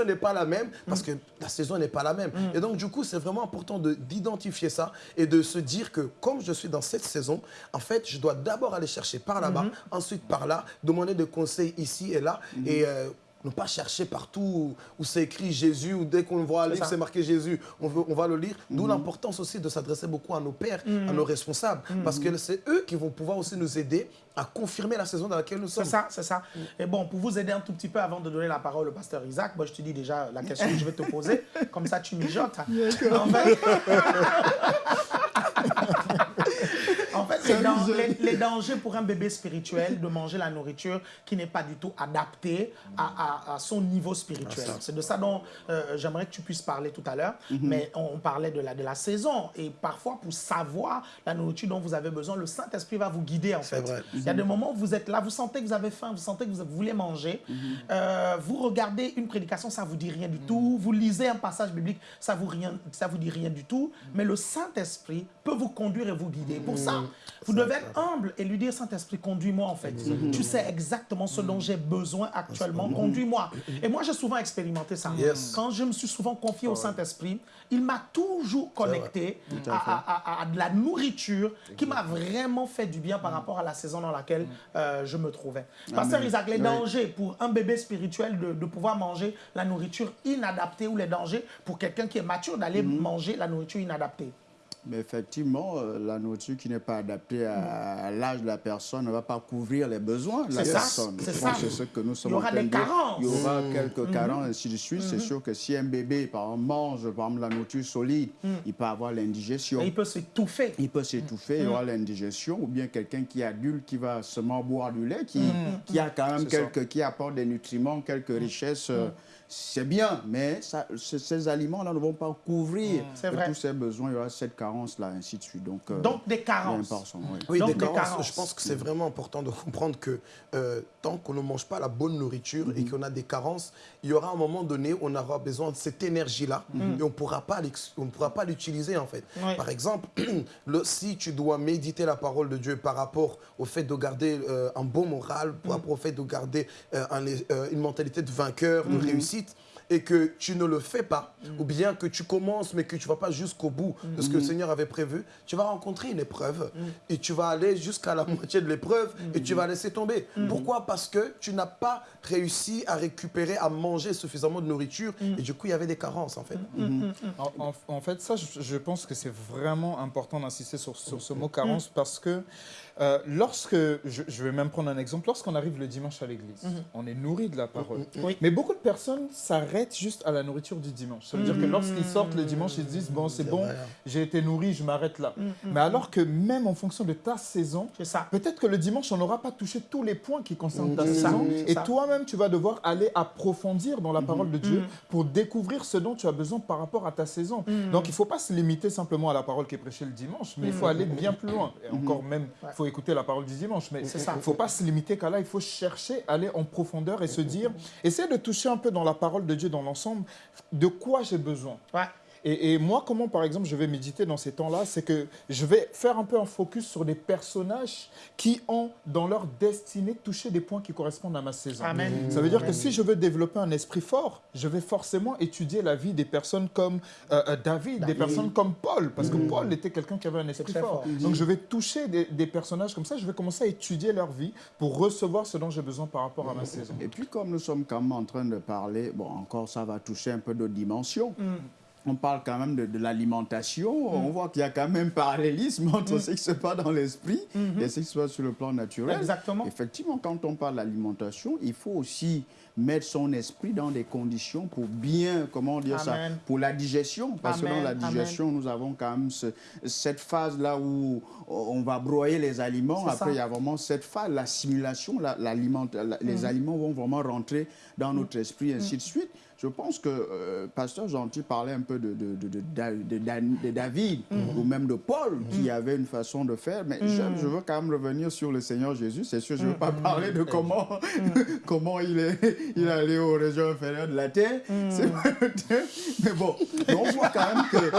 n'est pas la même, parce que la saison n'est pas la même. Et donc, du coup, c'est vraiment important d'identifier ça et de se dire que comme je suis dans cette saison, en fait, je dois d'abord aller chercher par là-bas, ensuite par là, demander des conseils ici et là. Et euh, ne pas chercher partout où c'est écrit Jésus, ou dès qu'on voit un livre, c'est marqué Jésus, on, veut, on va le lire. D'où mhm. l'importance aussi de s'adresser beaucoup à nos pères, à mhm. nos responsables, mhm. parce que c'est eux qui vont pouvoir aussi nous aider à confirmer la saison dans laquelle nous sommes. C'est ça, c'est ça. Et bon, pour vous aider un tout petit peu avant de donner la parole au pasteur Isaac, moi je te dis déjà la question que je vais te poser, <laughs> comme ça tu mijotes. En fait, <laughs> les, dangers pour un bébé spirituel de manger la nourriture qui n'est pas du tout adaptée à, son niveau spirituel. Ah, c'est de ça dont euh, j'aimerais que tu puisses parler tout à l'heure. Mhm. Mais on parlait de la, de la saison. Et parfois, pour savoir la nourriture dont vous avez besoin, le Saint-Esprit va vous guider en fait. Il y a des moments où vous êtes là, vous sentez que vous avez faim, vous sentez que vous voulez manger. Mhm. Euh, vous regardez une prédication, ça ne vous dit rien du tout. Vous lisez un passage biblique, ça ne vous, vous dit rien du tout. Mais le Saint-Esprit peut vous conduire et vous guider. Pour ça, vous devez être humble et lui dire, Saint-Esprit, conduis-moi en fait. Tu sais exactement ce dont j'ai besoin actuellement, conduis-moi. Et moi, j'ai souvent expérimenté ça. Quand je me suis souvent confié au Saint-Esprit, il m'a toujours connecté à, de la nourriture qui m'a vraiment fait du bien par rapport à la saison dans laquelle euh, je me trouvais. Pasteur Isaac, les dangers pour un bébé spirituel de, pouvoir manger la nourriture inadaptée ou les dangers pour quelqu'un qui est mature d'aller manger la nourriture inadaptée mais effectivement, euh, la nourriture qui n'est pas adaptée à, l'âge de la personne ne va pas couvrir les besoins de la personne. C'est ça. C'est ce que nous sommes Il y aura des carences. Il y aura mmh. quelques mmh. carences, ainsi de suite. C'est mmh. sûr que si un bébé, par exemple, mange par exemple, la nourriture solide, il peut avoir l'indigestion. Il peut s'étouffer. Il peut s'étouffer, il y aura l'indigestion. Ou bien quelqu'un qui est adulte, qui va seulement boire du lait, qui, qui a quand même quelques, qui apporte des nutriments, quelques richesses. Euh, c'est bien, mais ça, ces aliments-là ne vont pas couvrir tous ces besoins. Il y aura cette carence-là, ainsi de suite. Donc, euh, Donc des carences. Oui, des, carences. Je pense que c'est vraiment important de comprendre que euh, tant qu'on ne mange pas la bonne nourriture et mhm. qu'on a des carences, il y aura un moment donné où on aura besoin de cette énergie-là mhm. et on ne pourra pas l'utiliser en fait. Par exemple, <clears throat> le, si tu dois méditer la parole de Dieu par rapport au fait de garder euh, un bon moral, par rapport au fait de garder une mentalité de vainqueur, de réussite, et que tu ne le fais pas, ou bien que tu commences mais que tu ne vas pas jusqu'au bout de ce que le Seigneur avait prévu, tu vas rencontrer une épreuve et tu vas aller jusqu'à la moitié de l'épreuve et tu vas laisser tomber. Pourquoi? Parce que tu n'as pas réussi à récupérer, à manger suffisamment de nourriture et du coup il y avait des carences en fait. En, fait, ça, je, pense que c'est vraiment important d'insister sur, sur, ce mot carence parce que Euh, lorsque, je, vais même prendre un exemple, lorsqu'on arrive le dimanche à l'église, mhm. on est nourri de la parole. Mhm. Mais beaucoup de personnes s'arrêtent juste à la nourriture du dimanche. Ça veut dire que mhm. lorsqu'ils sortent le dimanche, ils disent, bon, c'est bon, j'ai été nourri, je m'arrête là. Mais alors que même en fonction de ta saison, peut-être que le dimanche, on n'aura pas touché tous les points qui concernent ta saison. Et toi-même, tu vas devoir aller approfondir dans la parole de Dieu pour découvrir ce dont tu as besoin par rapport à ta saison. Donc, il ne faut pas se limiter simplement à la parole qui est prêchée le dimanche, mais il faut aller bien plus loin. Et encore même, il faut écouter la parole du dimanche. Mais il ne faut pas se limiter qu'à là, il faut chercher, aller en profondeur et se dire, essayer de toucher un peu dans la parole de Dieu dans l'ensemble, de quoi j'ai besoin. Et, moi, comment, par exemple, je vais méditer dans ces temps-là, c'est que je vais faire un peu un focus sur des personnages qui ont, dans leur destinée, touché des points qui correspondent à ma saison. Amen. Ça veut dire que si je veux développer un esprit fort, je vais forcément étudier la vie des personnes comme euh, euh, David, des personnes comme Paul, parce que mm. Paul était quelqu'un qui avait un esprit fort. Donc, je vais toucher des, des, personnages comme ça, je vais commencer à étudier leur vie pour recevoir ce dont j'ai besoin par rapport à ma saison. Et puis, comme nous sommes quand même en train de parler, bon, encore ça va toucher un peu d'autres dimensions. Mm on parle quand même de, l'alimentation, mm. on voit qu'il y a quand même parallélisme <laughs> entre mm. ce qui se passe dans l'esprit mm-hmm. et ce qui se passe sur le plan naturel. Exactement. Effectivement, quand on parle d'alimentation, il faut aussi mettre son esprit dans des conditions pour bien, comment dire ça, pour la digestion. Parce que dans la digestion, nous avons quand même cette phase-là où on va broyer les aliments. Après, il y a vraiment cette phase, l'assimilation, la, les mm. aliments vont vraiment rentrer dans notre esprit, ainsi de suite. Je pense que euh, Pasteur Gentil parlait un peu de, de, de, de David mm. ou même de Paul mm. qui avait une façon de faire, mais je, mm. veux quand même revenir sur le Seigneur Jésus. C'est sûr, je ne veux pas parler de comment, <laughs> comment il, est, il est allé aux régions inférieures de la terre. Mais bon, on voit quand même que... <laughs>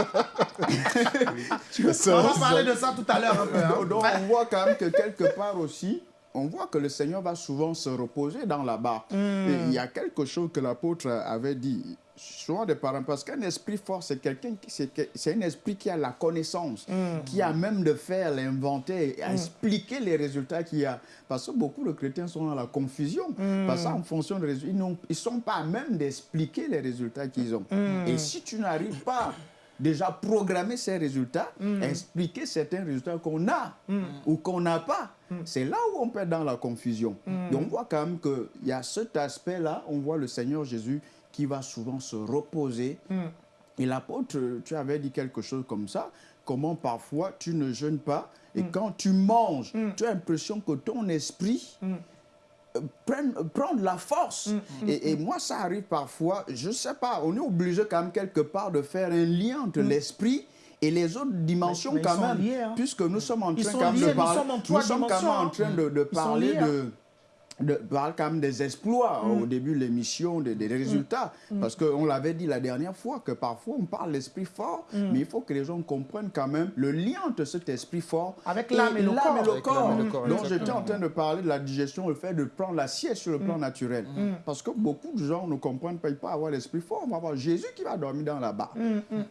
<laughs> on va parler de ça tout à l'heure un peu. Hein. on voit quand même que quelque part aussi, on voit que le Seigneur va souvent se reposer dans la barre. Hmm. il y a quelque chose que l'apôtre avait dit, souvent des parents, parce qu'un esprit fort, c'est quelqu'un qui, c'est un esprit qui a la connaissance, hmm. qui a même de faire l'inventaire, hmm. expliquer les résultats qu'il y a. Parce que beaucoup de chrétiens sont dans la confusion. Parce qu'en fonction des résultats, ils ne sont pas à même d'expliquer les résultats qu'ils ont. Et si tu n'arrives pas déjà programmer ces résultats, mm. expliquer certains résultats qu'on a mm. ou qu'on n'a pas. Mm. C'est là où on peut être dans la confusion. Et on voit quand même qu'il y a cet aspect-là, on voit le Seigneur Jésus qui va souvent se reposer. Et l'apôtre, tu avais dit quelque chose comme ça, comment parfois tu ne jeûnes pas et quand tu manges, tu as l'impression que ton esprit prendre, la force. Mm, mm, et, mm. moi, ça arrive parfois, je ne sais pas, on est obligé quand même quelque part de faire un lien entre l'esprit et les autres dimensions quand même, hein. puisque nous sommes en train de parler, nous sommes, quand même en train de, de parler de de, parle quand même des exploits au mm. début de l'émission, des, mm. résultats. Mm. Parce qu'on l'avait dit la dernière fois que parfois on parle l'esprit fort, mais il faut que les gens comprennent quand même le lien entre cet esprit fort avec l'âme et, le corps. Donc j'étais en train de parler de la digestion, le fait de prendre la sieste sur le plan naturel. Parce que beaucoup de gens ne comprennent pas, ils peuvent avoir l'esprit fort. On va voir Jésus qui va dormir dans la barre.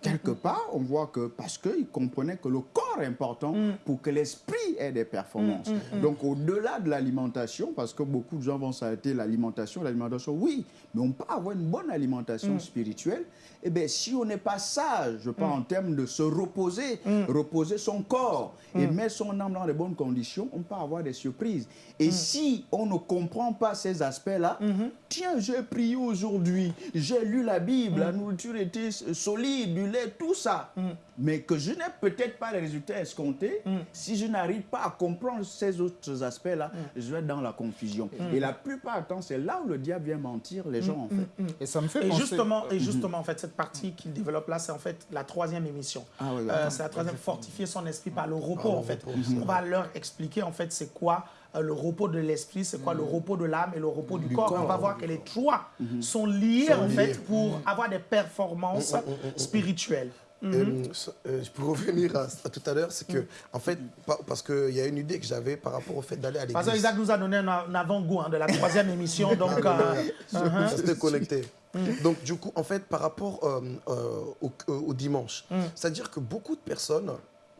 Quelque part, on voit que parce qu'ils comprenaient que le corps est important pour que l'esprit ait des performances. Donc au-delà de l'alimentation, parce que beaucoup de gens vont s'arrêter l'alimentation, l'alimentation, oui, mais on peut avoir une bonne alimentation mm. spirituelle. Eh bien, si on n'est pas sage, je parle mm. en termes de se reposer, mm. reposer son corps et mettre son âme dans les bonnes conditions, on peut avoir des surprises. Et si on ne comprend pas ces aspects-là, mm-hmm. tiens, j'ai prié aujourd'hui, j'ai lu la Bible, la nourriture était solide, du lait, tout ça mais que je n'ai peut-être pas les résultats escomptés, mm. si je n'arrive pas à comprendre ces autres aspects-là, mm. je vais être dans la confusion. Mm. Et la plupart du temps, c'est là où le diable vient mentir les gens, en fait. Et ça me fait et Justement, et justement, en fait, cette partie qu'il développe là, c'est en fait la troisième émission. Ah, euh, c'est la troisième, fortifier son esprit par le repos, en fait. On va leur expliquer, en fait, c'est quoi euh, le repos de l'esprit, c'est quoi le repos de l'âme et le repos du, corps. On va voir que les trois mm-hmm. sont liés, en fait, pour avoir des performances spirituelles. Mhm. Euh, euh, je pour revenir à, tout à l'heure, c'est que, en fait, parce qu'il y a une idée que j'avais par rapport au fait d'aller à l'église. Parce que Isaac nous a donné un, avant-goût hein, de la troisième émission, <laughs> donc. C'était euh, uh-huh. connecté. Mhm. Donc, du coup, en fait, par rapport au, dimanche, c'est-à-dire que beaucoup de personnes,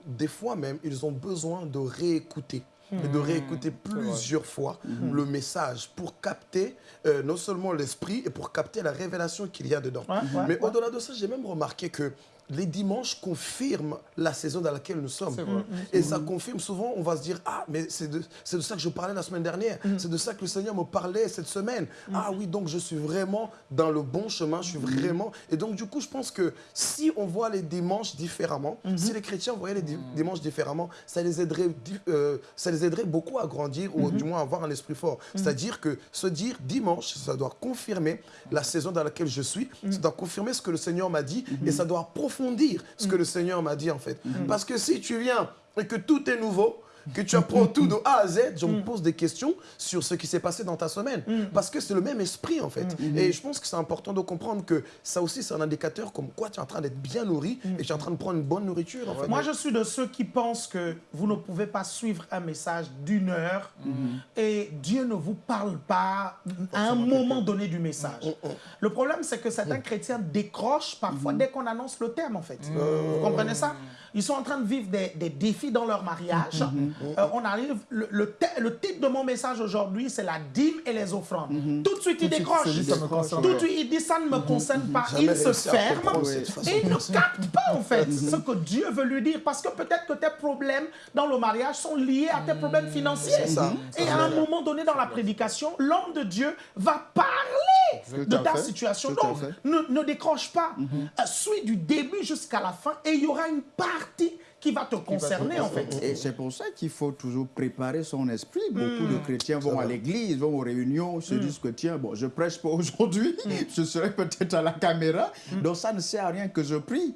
des fois même, ils ont besoin de réécouter. Et de réécouter plusieurs fois le message pour capter non seulement l'esprit et pour capter la révélation qu'il y a dedans. Mais au-delà de ça, j'ai même remarqué que les dimanches confirment la saison dans laquelle nous sommes. Et ça confirme souvent, on va se dire, ah, mais c'est de, de, ça que je parlais la semaine dernière. Mm. C'est de ça que le Seigneur me parlait cette semaine. Mm. Ah oui, donc je suis vraiment dans le bon chemin, je suis vraiment... Et donc du coup, je pense que si on voit les dimanches différemment, mm-hmm. si les chrétiens voyaient les dimanches différemment, ça les aiderait, euh, ça les aiderait beaucoup à grandir ou mm-hmm. du moins à avoir un esprit fort. C'est-à-dire que se dire dimanche, ça doit confirmer la saison dans laquelle je suis, ça doit confirmer ce que le Seigneur m'a dit et mm-hmm. ça doit approfondir ce que le Seigneur m'a dit en fait. Parce que si tu viens et que tout est nouveau, que tu apprends tout de A à Z, je me mm. pose des questions sur ce qui s'est passé dans ta semaine. Mm. Parce que c'est le même esprit, en fait. Mm. Et je pense que c'est important de comprendre que ça aussi, c'est un indicateur comme quoi tu es en train d'être bien nourri et tu es en train de prendre une bonne nourriture. Moi, je suis de ceux qui pensent que vous ne pouvez pas suivre un message d'une heure et Dieu ne vous parle pas à un moment donné du message. Le problème, c'est que certains chrétiens décrochent parfois dès qu'on annonce le thème, en fait. Vous comprenez ça? Ils sont en train de vivre des, des défis dans leur mariage. Euh, on arrive, le, le, le, titre de mon message aujourd'hui, c'est la dîme et les offrandes. Mhm. Tout de suite, il décroche. Tout de suite, il dit, ça ne me mhm. concerne pas. il se ferme et il ne capte pas, en fait, mhm. ce que Dieu veut lui dire. Parce que peut-être que tes problèmes dans le mariage sont liés à tes problèmes financiers. Et à un moment donné dans la prédication, l'homme de Dieu va parler de ta situation. Donc, ne, décroche pas. Euh, suis du début jusqu'à la fin et il y aura une partie qui va te concerner, en fait. Et c'est pour ça qu'il faut toujours préparer son esprit. Beaucoup de hmm. chrétiens vont à l'église, vont aux réunions, se hmm. disent que tiens, bon, je prêche pas aujourd'hui, hmm. <laughs> je serai peut-être à la caméra, donc ça ne sert à rien que je prie.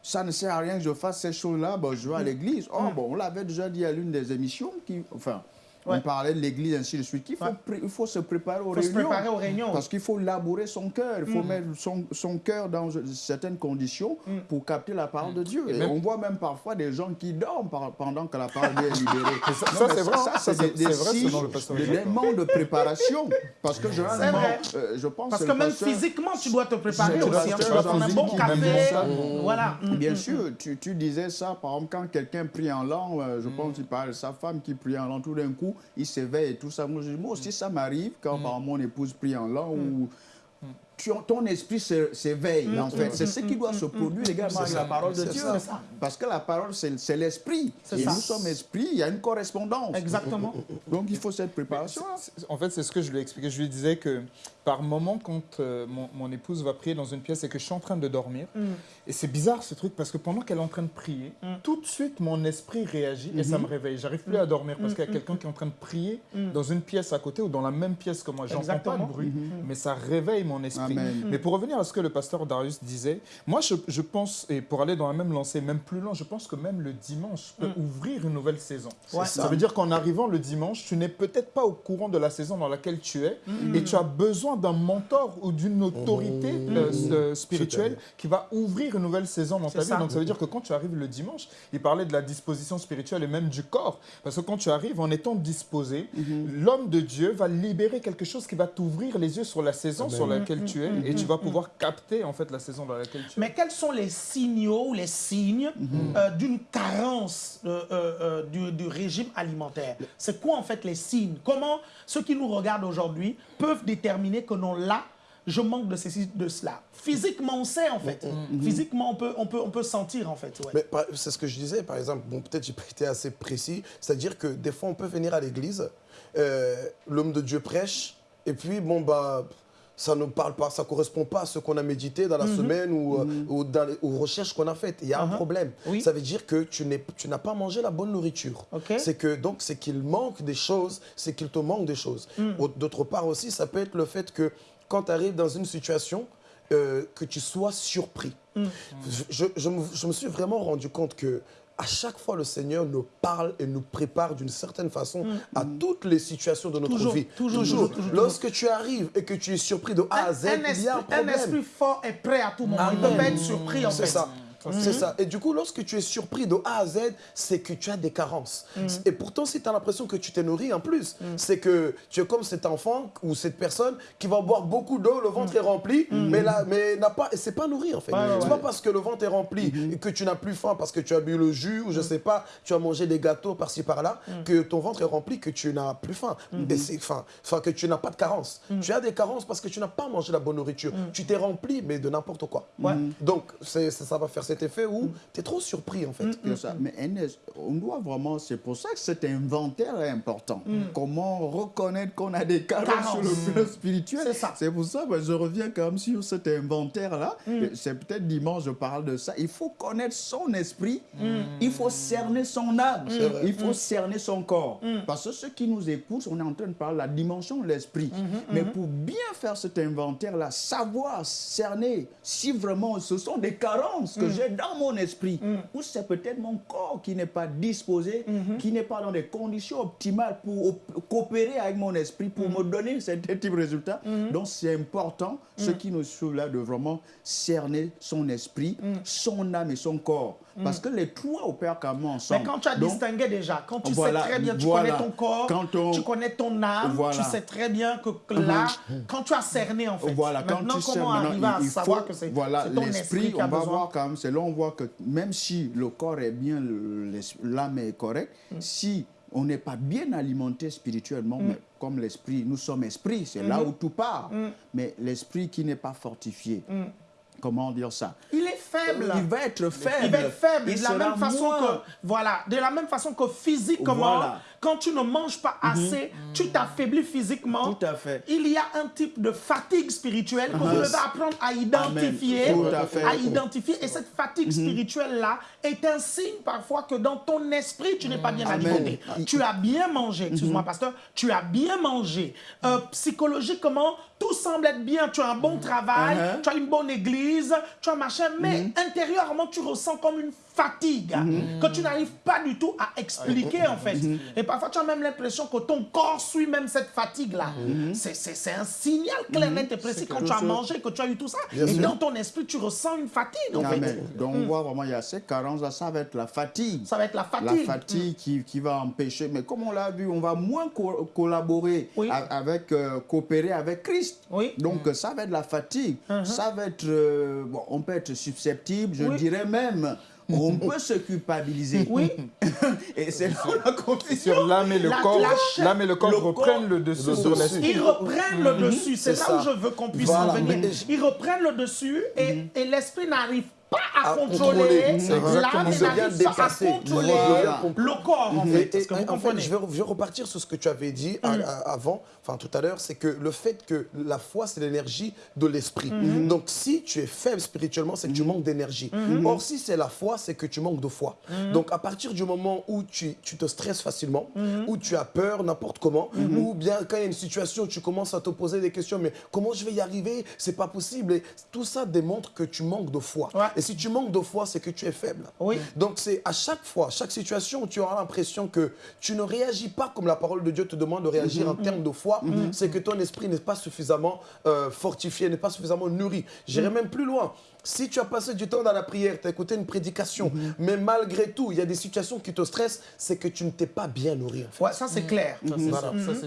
Ça ne sert à rien que je fasse ces choses-là, bon, je vais à l'église. Oh, bon, on l'avait déjà dit à l'une des émissions, qui, enfin, on parlait de l'église, ainsi de suite. Il faut, il faut se préparer aux, réunions, Parce qu'il faut labourer son cœur. Il faut mm. mettre son, son cœur dans certaines conditions mm. pour capter la parole de Dieu. Et, on voit même parfois des gens qui dorment pendant que la parole est libérée. <laughs> ça, c'est vrai. Ça, c'est des, des signes, des manques de préparation. Parce que généralement, euh, je pense Parce que, même physiquement, tu dois te préparer aussi. Tu dois prendre un bon café. Voilà. Bien mm, sûr, tu, tu disais ça, par exemple, quand quelqu'un prie en langue, euh, je pense qu'il parle de sa femme qui prie en langue tout d'un coup, il s'éveille et tout ça. Moi, aussi, ça m'arrive quand mm. mon épouse prie en langue mm. ou ton esprit s'éveille, mm, en fait. C'est ce qui doit se produire également avec la parole de Dieu. Parce que la parole, c'est l'esprit. Et nous sommes esprit, il y a une correspondance. Exactement. Donc, il faut cette préparation. En fait, c'est ce que je lui ai expliqué. Je lui disais que par moment, quand euh, mon, épouse va prier dans une pièce et que je suis en train de dormir, mm. et c'est bizarre ce truc, parce que pendant qu'elle est en train de prier, mm. tout de suite, mon esprit réagit et ça mm-hmm. me réveille. J'arrive plus à dormir parce qu'il y a quelqu'un qui est en train de prier dans une pièce à côté ou dans la même pièce que moi. J'entends pas de bruit, mm-hmm. mais ça réveille mon esprit. Mais pour revenir à ce que le pasteur Darius disait, moi, je, pense, et pour aller dans la même lancée, même plus loin, je pense que même le dimanche peut ouvrir une nouvelle saison. Ça. veut dire qu'en arrivant le dimanche, tu n'es peut-être pas au courant de la saison dans laquelle tu es et tu as besoin d'un mentor ou d'une autorité mmh. euh, mmh. Euh, spirituelle qui va ouvrir une nouvelle saison dans ta vie. Donc ça veut dire que quand tu arrives le dimanche, il parlait de la disposition spirituelle et même du corps. Parce que quand tu arrives en étant disposé, mmh. l'homme de Dieu va libérer quelque chose qui va t'ouvrir les yeux sur la saison sur laquelle tu es et tu vas pouvoir capter en fait la saison dans laquelle tu es. Mais quels sont les signaux ou les signes euh, d'une carence du, du régime alimentaire? C'est quoi en fait les signes? Comment ceux qui nous regardent aujourd'hui peuvent déterminer que non, là, je manque de ceci, de cela. Physiquement, on sait, en fait. Mm, mm, mm. Physiquement, on peut, on, peut, on peut sentir, en fait. C'est ce que je disais, par exemple. Bon, peut-être j'ai pas été assez précis. C'est-à-dire que des fois, on peut venir à l'église, euh, l'homme de Dieu prêche, et puis, bon, bah ça ne parle pas, ça correspond pas à ce qu'on a médité dans la mhm. semaine ou, euh, mhm. ou dans les, aux recherches qu'on a faites. Il y a un uh-huh. problème. Ça veut dire que tu n'as pas mangé la bonne nourriture. C'est que donc c'est qu'il manque des choses, c'est qu'il te manque des choses. Mm. D'autre part aussi, ça peut être le fait que quand tu arrives dans une situation, euh, que tu sois surpris. Mm. Je, je, me, je, me, suis vraiment rendu compte que à chaque fois, le Seigneur nous parle et nous prépare d'une certaine façon mm. à toutes les situations de notre vie. Toujours, toujours, Lorsque tu arrives et que tu es surpris de A à Z, il y a un. Un esprit fort est prêt à tout moment. Il ne peut pas être surpris, en fait. C'est ça. C'est ça. Et du coup, lorsque tu es surpris de A à Z, c'est que tu as des carences. Mm. Et pourtant, si tu as l'impression que tu t'es nourri en plus, mm. c'est que tu es comme cet enfant ou cette personne qui va boire beaucoup d'eau, le ventre est rempli, mais là, mais n'a pas, c'est pas nourri en fait. c'est pas parce que le ventre est rempli et que tu n'as plus faim parce que tu as bu le jus ou je sais pas, tu as mangé des gâteaux par-ci par-là, que ton ventre est rempli que tu n'as plus faim. Et c'est faim, enfin que tu n'as pas de carence. Tu as des carences parce que tu n'as pas mangé la bonne nourriture. Tu t'es rempli, mais de n'importe quoi. Donc, ça va faire cet effet où tu es trop surpris, en fait. Mais on doit vraiment, c'est pour ça que cet inventaire est important. Comment reconnaître qu'on a des carences sur le plan spirituel. C'est pour ça que je reviens quand même sur cet inventaire-là. C'est peut-être dimanche, je parle de ça. Il faut connaître son esprit, il faut cerner son âme, il faut cerner son corps. Parce que ceux qui nous écoutent, on est en train de parler de la dimension de l'esprit. Mais pour bien faire cet inventaire-là, savoir cerner si vraiment ce sont des carences que dans mon esprit, ou c'est peut-être mon corps qui n'est pas disposé, qui n'est pas dans des conditions optimales pour coopérer avec mon esprit, pour me donner cet type de résultat. Donc c'est important, ce qui nous suit là, de vraiment cerner son esprit, son âme et son corps. Parce que les trois opèrent quand même ensemble. Mais quand tu as distingué déjà, quand tu sais très bien, tu connais ton corps, tu connais ton âme, tu sais très bien que là, quand tu as cerné en fait, voilà, maintenant quand tu comment arriver à savoir que c'est voilà, ton esprit qui a on va voir quand même, c'est là on voit que même si le corps est bien, l'âme est correcte, mm. si on n'est pas bien alimenté spirituellement, mm. mais comme l'esprit, nous sommes esprit, c'est là mm-hmm. où tout part. Mm. Mais l'esprit qui n'est pas fortifié, comment dire ça? Il est faible. Il va être faible. Il va être faible. de la même façon que voilà, de la même façon que physiquement, quand tu ne manges pas mhm. assez, tu t'affaiblis physiquement. Tout à fait. Il y a un type de fatigue spirituelle que vous devez apprendre à identifier, à, identifier. Et cette fatigue mhm. spirituelle là est un signe parfois que dans ton esprit tu n'es pas bien alimenté. Tu as bien mangé, excuse-moi mhm. pasteur, tu as bien mangé. Euh, psychologiquement, tout semble être bien. Tu as un bon travail, uh-huh. tu as une bonne église, tu as machin, mais intérieurement tu ressens comme une fatigue que tu n'arrives pas du tout à expliquer en fait. Et parfois tu as même l'impression que ton corps suit même cette fatigue-là. C'est un signal clair, net et précis quand tu as mangé, que tu as eu tout ça. et dans ton esprit, tu ressens une fatigue en fait. Donc on voit vraiment, il y a ces carences, ça va être la fatigue. Ça va être la fatigue. La fatigue qui, qui, va empêcher. Mais comme on l'a vu, on va moins collaborer avec, euh, coopérer avec Christ. Oui. Donc ça va être la fatigue. Ça va être, euh, bon, on peut être susceptible, je dirais même on peut se culpabiliser. Oui. et c'est là la confusion. Sur l'âme et le corps, l'âme et le corps reprennent le dessus sur l'esprit. Ils reprennent le dessus. C'est là où je veux qu'on puisse en venir. Ils reprennent le dessus et, mhm. et l'esprit n'arrive pas à, contrôler l'âme et n'arrive pas à contrôler le corps, en fait. je, vais, repartir sur ce que tu avais dit mm. avant, enfin tout à l'heure, c'est que le fait que la foi, c'est l'énergie de l'esprit. Mm-hmm. Donc, si tu es faible spirituellement, c'est que tu mm-hmm. manques d'énergie. Mm-hmm. Or, si c'est la foi, c'est que tu manques de foi. Donc, à partir du moment où tu, tu te stresses facilement, où tu as peur n'importe comment, ou bien quand il y a une situation où tu commences à te poser des questions, mais comment je vais y arriver? C'est pas possible. Et tout ça démontre que tu manques de foi. Et si tu manques de foi, c'est que tu es faible. Oui. Donc c'est à chaque fois, chaque situation où tu auras l'impression que tu ne réagis pas comme la parole de Dieu te demande de réagir mhm. en termes de foi, mhm. c'est que ton esprit n'est pas suffisamment euh, fortifié, n'est pas suffisamment nourri. J'irai mhm. même plus loin. Si tu as passé du temps dans la prière, tu as écouté une prédication, mhm. mais malgré tout, il y a des situations qui te stressent, c'est que tu ne t'es pas bien nourri. Ouais, ça c'est clair.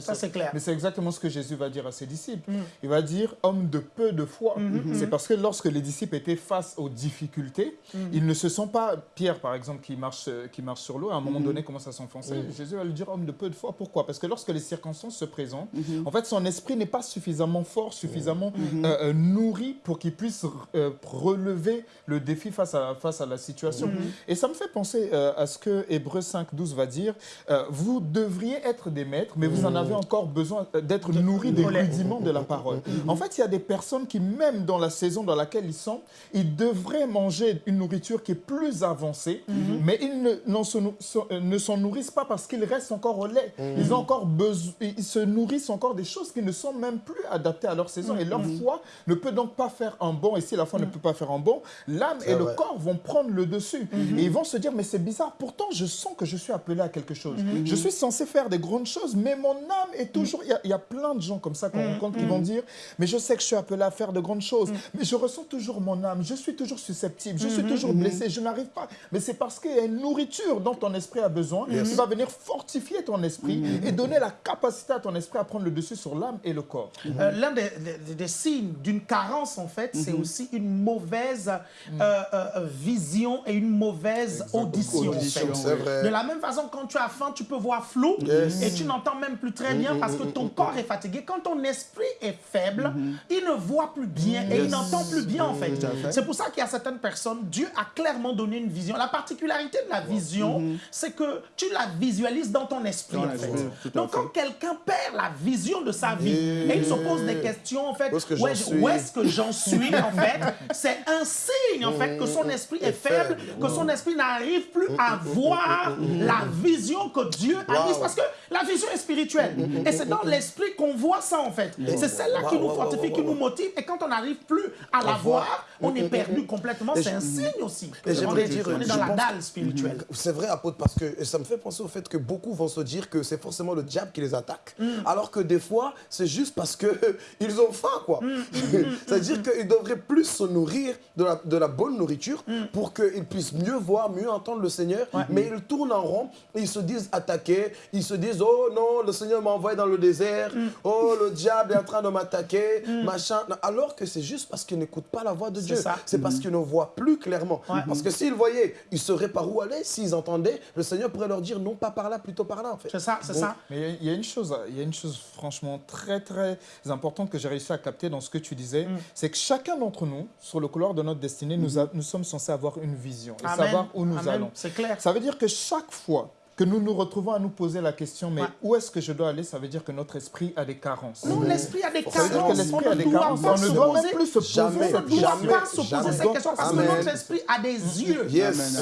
Ça, c'est clair. Mais c'est exactement ce que Jésus va dire à ses disciples. Mhm. Il va dire homme de peu de foi. Mhm. C'est parce que lorsque les disciples étaient face aux difficultés, ils ne se sont pas, Pierre par exemple, qui marche, qui marche sur l'eau, à un moment donné commence à s'enfoncer. Jésus va lui dire homme de peu de foi. Pourquoi? Parce que lorsque les circonstances se présentent, en fait, son esprit n'est pas suffisamment fort, suffisamment euh, euh, nourri pour qu'il puisse euh, relever le défi face à, face à la situation. Mhm. Et ça me fait penser euh, à ce que Hébreu 5, 12 va dire. Euh, vous devriez être des maîtres, mais vous en avez encore besoin euh, d'être nourris des rudiments de la parole. Mhm. En fait, il y a des personnes qui, même dans la saison dans laquelle ils sont, ils devraient manger une nourriture qui est plus avancée, mhm. mais ils ne, ne s'en nourrissent pas parce qu'ils restent encore au lait. Ils, ont encore besoin, ils se nourrissent encore des choses qui ne sont même plus adaptées à leur saison. Et leur foi ne peut donc pas faire un bon. Et si la foi ne peut pas faire un bon, l'âme et le corps vont prendre le dessus. Mhm. Et ils vont se dire, mais c'est bizarre, pourtant je sens que je suis appelé à quelque chose. Mhm. Je suis censé faire des grandes choses, mais mon âme est toujours... Il y, a plein de gens comme ça qu'on mhm. rencontre qui vont dire, mais je sais que je suis appelé à faire de grandes choses, mais je ressens toujours mon âme, je suis toujours susceptible, je suis toujours blessé, je n'arrive pas. Mais c'est parce qu'il y a une nourriture dont ton esprit a besoin qui va venir fortifier ton esprit et donner la capacité à ton esprit à prendre le dessus sur l'âme et le corps. Euh, l'un des, des, signes d'une carence, en fait, c'est aussi une mauvaise euh, euh, vision et une mauvaise audition. De la même façon, quand tu as faim, tu peux voir flou et tu n'entends même plus très bien parce que ton corps est fatigué. Quand ton esprit est faible, il ne voit plus bien et il n'entend plus bien en fait. C'est pour ça qu'il y a certaines personnes, Dieu a clairement donné une vision. La particularité de la vision, mm-hmm. c'est que tu la visualises dans ton esprit, en fait. Donc, quand quelqu'un perd la vision de sa vie et, il se pose des questions, en fait, où est-ce que j'en suis, en fait, <laughs> c'est un signe, en fait, que son mm-hmm. esprit est faible, que son esprit n'arrive plus à voir la vision que Dieu a mise. Parce que la vision est spirituelle. Et c'est dans l'esprit qu'on voit ça, en fait. C'est celle-là qui nous fortifie, qui nous motive. Et quand on n'arrive plus à la voir, on est perdu complètement. C'est un signe aussi. Et j'aimerais dire, on est dans la dalle spirituelle. C'est vrai, apôtre, parce que ça me fait penser au fait que beaucoup vont se dire que c'est forcément le diable qui les attaque. Mm. Alors que des fois, c'est juste parce qu'ils <laughs> ont faim, quoi. Mm, mm, <laughs> C'est-à-dire qu'ils devraient plus se nourrir de la, de la bonne nourriture pour qu'ils puissent mieux voir, mieux entendre le Seigneur. Mais ils tournent en rond, ils se disent attaqués, ils se disent, oh non, le Seigneur m'a envoyé dans le désert, oh le diable est en train de m'attaquer, machin. Alors que c'est juste parce qu'ils n'écoutent pas la voix de Dieu. C'est parce qu'ils ne voient plus clairement. Parce que s'ils voyaient, ils sauraient par où aller. S'ils entendaient, le Seigneur pourrait leur dire non pas par là, plutôt par là en fait. C'est ça, c'est ça. Mais il y, a une chose, il y a une chose franchement très très importante que j'ai réussi à capter dans ce que tu disais, mm. c'est que chacun d'entre nous, sur le couloir de notre destinée, nous, nous sommes censés avoir une vision et savoir où nous allons. C'est clair. Ça veut dire que chaque fois que nous nous retrouvons à nous poser la question, mais où est-ce que je dois aller? Ça veut dire que notre esprit a des carences. Non, l'esprit a des carences. Ça veut dire que l'esprit a des carences. On ne doit même plus se poser jamais, cette jamais, pas se poser cette question parce que notre esprit a des yeux.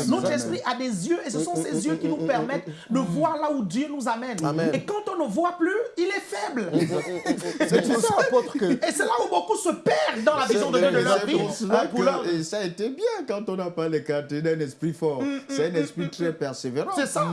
Notre esprit a des yeux et ce sont ces yeux qui nous permettent de voir là où Dieu nous amène. Et quand on ne voit plus, il est faible. <laughs> c'est ça, apôtre, que... Et c'est là où beaucoup se perdent dans la vision de Dieu de leur vie. Et ça a été bien quand on n'a pas les cartes d'un esprit fort. Mm, mm, c'est un mm, esprit très persévérant. C'est ça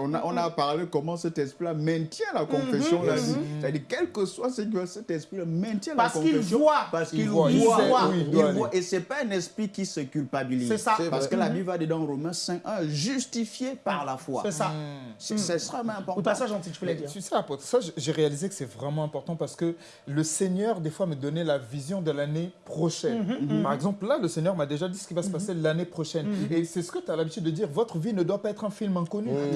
on, a, on a parlé comment cet esprit-là maintient la confession, la vie. C'est-à-dire, quel que soit ce que cet esprit-là maintient la confession. Parce qu'il voit. Parce qu'il voit. Il voit. Il voit. Et ce n'est pas un esprit qui se culpabilise. C'est ça. Parce que la Bible va dedans, Romains 5, 1, justifié par la foi. C'est ça. C'est extrêmement important. Ou ça, gentil, tu voulais dire. Tu sais, apôtre, ça, j'ai réalisé que c'est vraiment important parce que le Seigneur, des fois, me donnait la vision de l'année prochaine. Mhm, mhm. Par exemple, là, le Seigneur m'a déjà dit ce qui va se passer l'année prochaine. Et c'est ce que tu as l'habitude de dire, votre vie ne doit pas être un film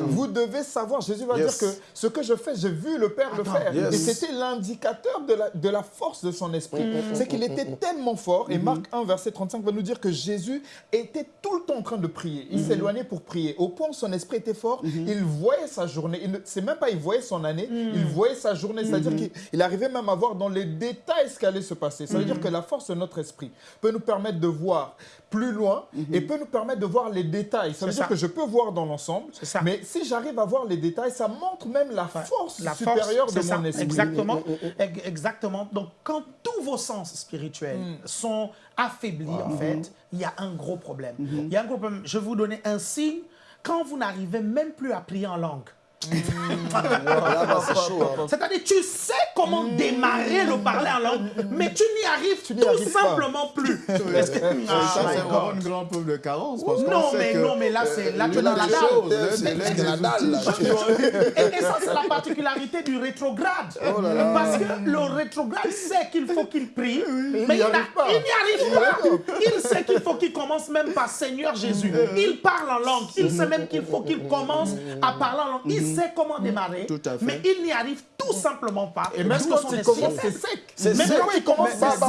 Vous devez savoir, Jésus va dire que ce que je fais, j'ai vu le Père le faire. Et c'était l'indicateur de la, de la force de son esprit. Mm. C'est qu'il était tellement fort. Et mm-hmm. Marc 1, verset 35 va nous dire que Jésus était tout le temps en train de prier. Il mm-hmm. s'éloignait pour prier. Au point où son esprit était fort, mm-hmm. il voyait sa journée. C'est même pas il voyait son année, mm. il voyait sa journée. C'est-à-dire qu'il arrivait même à voir dans les détails ce qui allait se passer. Ça veut dire que la force de notre esprit peut nous permettre de voir plus loin et peut nous permettre de voir les détails. Ça veut dire que je peux voir dans l'ensemble, mais si j'arrive à voir les détails, ça montre même la force la supérieure de mon esprit. Exactement. Exactement. Donc, quand tous vos sens spirituels mm. sont affaiblis, en fait, il y a un gros problème. Mm-hmm. Il y a un gros problème. Je vais vous donner un signe. Quand vous n'arrivez même plus à prier en langue, c'est-à-dire, tu sais comment démarrer le parler en langue, mais tu n'y arrives tout simplement plus. <laughs> Est-ce que ça, c'est vraiment une grande preuve de carence. Parce non, mais non, mais là, c'est là, tu es dans la dalle. Et ça, c'est la particularité du rétrograde. Parce que le rétrograde sait qu'il faut qu'il prie, mais il n'y arrive pas. Il sait qu'il faut qu'il commence même par Seigneur Jésus. Il parle en langue. Il sait même qu'il faut qu'il commence à parler en langue sait comment démarrer, mais il n'y arrive tout simplement pas. Et même quand il commence, c'est sec. C'est sec. Même quand il commence, c'est sec.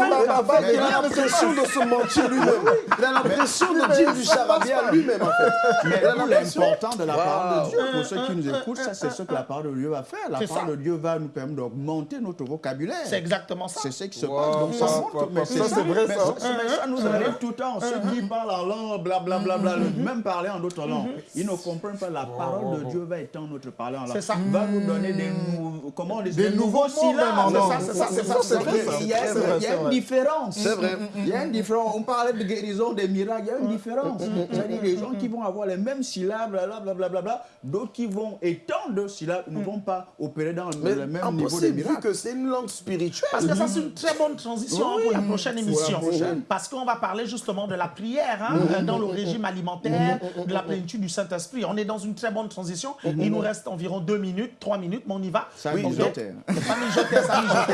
Il a l'impression de se mentir lui-même. <laughs> Il a l'impression de dire du charabia lui-même, en fait. Mais l'important de la parole de Dieu, pour ceux qui nous écoutent, ça, c'est ce que la parole de Dieu va faire. La parole de Dieu va nous permettre d'augmenter notre vocabulaire. C'est exactement ça. C'est ce qui se passe. Donc, ça montre. Mais ça, c'est vrai, ça. Ça nous arrive tout le temps. Ceux qui parlent en langue, blablabla, même parler en d'autres langues, ils ne comprennent pas la parole de Dieu va étendre notre parler en langue. Ça. Va nous donner des, comment, des, des nouveaux syllabes. C'est ça, c'est ça, c'est vrai. Il y a une différence. C'est vrai. Il y a une différence. On parlait de guérison, des miracles, il y a une différence. C'est-à-dire les gens qui vont avoir les mêmes syllabes, blablabla, d'autres qui vont étendre de syllabes ne vont pas opérer dans le même niveau des miracles. que c'est une langue spirituelle. Parce que ça, c'est une très bonne transition pour la prochaine émission. Parce qu'on va parler justement de la prière hein, dans le régime alimentaire, de la plénitude du Saint-Esprit. On est dans une très bonne transition. Il nous reste reste environ deux minutes, trois minutes, mais on y va. Ça mijotait. Ça mijotait, ça mijotait.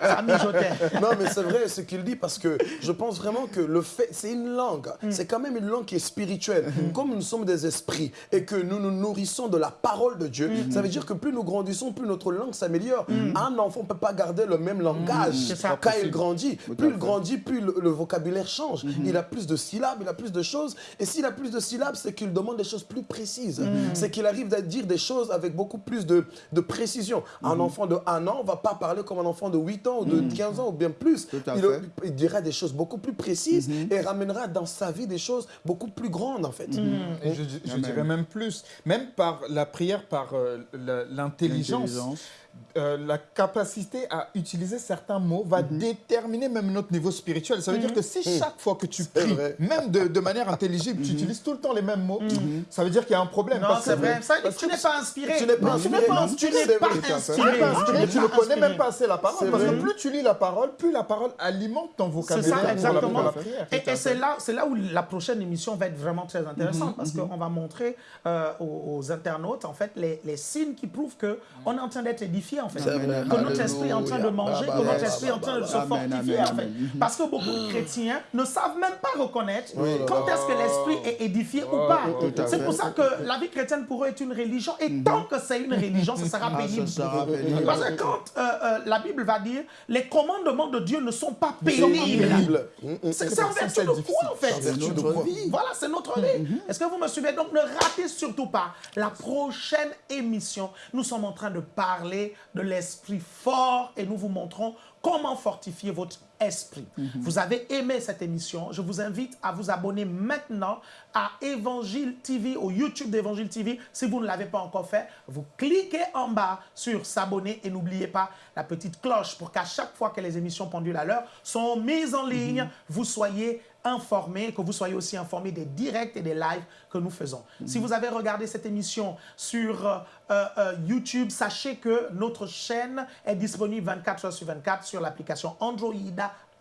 Ça mijotait. Non, mais c'est vrai ce qu'il dit parce que je pense vraiment que le fait, c'est une langue. Mm. C'est quand même une langue qui est spirituelle. Mm. Comme nous sommes des esprits et que nous nous nourrissons de la parole de Dieu, mm. ça veut dire que plus nous grandissons, plus notre langue s'améliore. Un enfant ne peut pas garder le même langage quand il grandit. Plus il grandit, plus le, vocabulaire change. Mm-hmm. Il a plus de syllabes, il a plus de choses. Et s'il a plus de syllabes, c'est qu'il demande des choses plus précises. C'est qu'il arrive à dire des choses avec beaucoup plus de, de précision. Un enfant de 1 an ne va pas parler comme un enfant de 8 ans ou de 15 ans ou bien plus. Il, il, dira des choses beaucoup plus précises et ramènera dans sa vie des choses beaucoup plus grandes en fait. Et je, dirais même plus, même par la prière, par euh, l'intelligence. Euh, la capacité à utiliser certains mots va mhm. déterminer même notre niveau spirituel. Ça veut dire mhm. que si mhm. chaque fois que tu pries, même de, manière intelligible, tu utilises tout le temps les mêmes mots, ça veut dire qu'il y a un problème. Non, c'est vrai. tu n'es pas inspiré. Tu n'es pas inspiré. Tu n'es pas inspiré. Tu ne connais même pas assez la parole. Parce que plus tu lis la parole, plus la parole alimente ton vocabulaire. C'est ça, exactement. Et, c'est là, là où la prochaine émission va être vraiment très intéressante parce qu'on va montrer euh, aux, internautes, en fait, les, les signes qui prouvent qu'on est en train d'être édifié en fait. Que notre esprit est en train de manger, que notre esprit est en train de se fortifier en fait. Parce que beaucoup de chrétiens ne savent même pas reconnaître quand est-ce que l'esprit est édifié ou pas. C'est pour ça que la vie chrétienne pour eux est une religion. Et tant que c'est une religion, ce sera ah, pénible. Parce que quand euh, euh, la Bible va dire les commandements de Dieu ne sont pas pénibles. C'est en vertu de quoi en fait Voilà, c'est notre vie. Mhm. Est-ce que vous me suivez? Donc ne ratez surtout pas la prochaine émission. Nous sommes en train de parler de l'esprit fort et nous vous montrons comment fortifier votre Vous avez aimé cette émission, je vous invite à vous abonner maintenant à Évangile TV, au YouTube d'Évangile TV. Si vous ne l'avez pas encore fait, vous cliquez en bas sur s'abonner et n'oubliez pas la petite cloche pour qu'à chaque fois que les émissions pendules à l'heure sont mises en ligne, vous soyez informé, que vous soyez aussi informé des directs et des lives que nous faisons. Si vous avez regardé cette émission sur euh, euh, YouTube, sachez que notre chaîne est disponible 24 heures sur 24 sur l'application Android,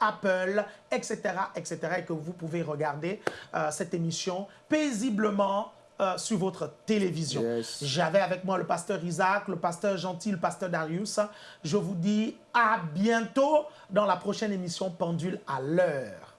Apple, etc., etc., et que vous pouvez regarder euh, cette émission paisiblement sur votre télévision. J'avais avec moi le pasteur Isaac, le pasteur Gentil, le pasteur Darius. Je vous dis à bientôt dans la prochaine émission Pendule à l'heure.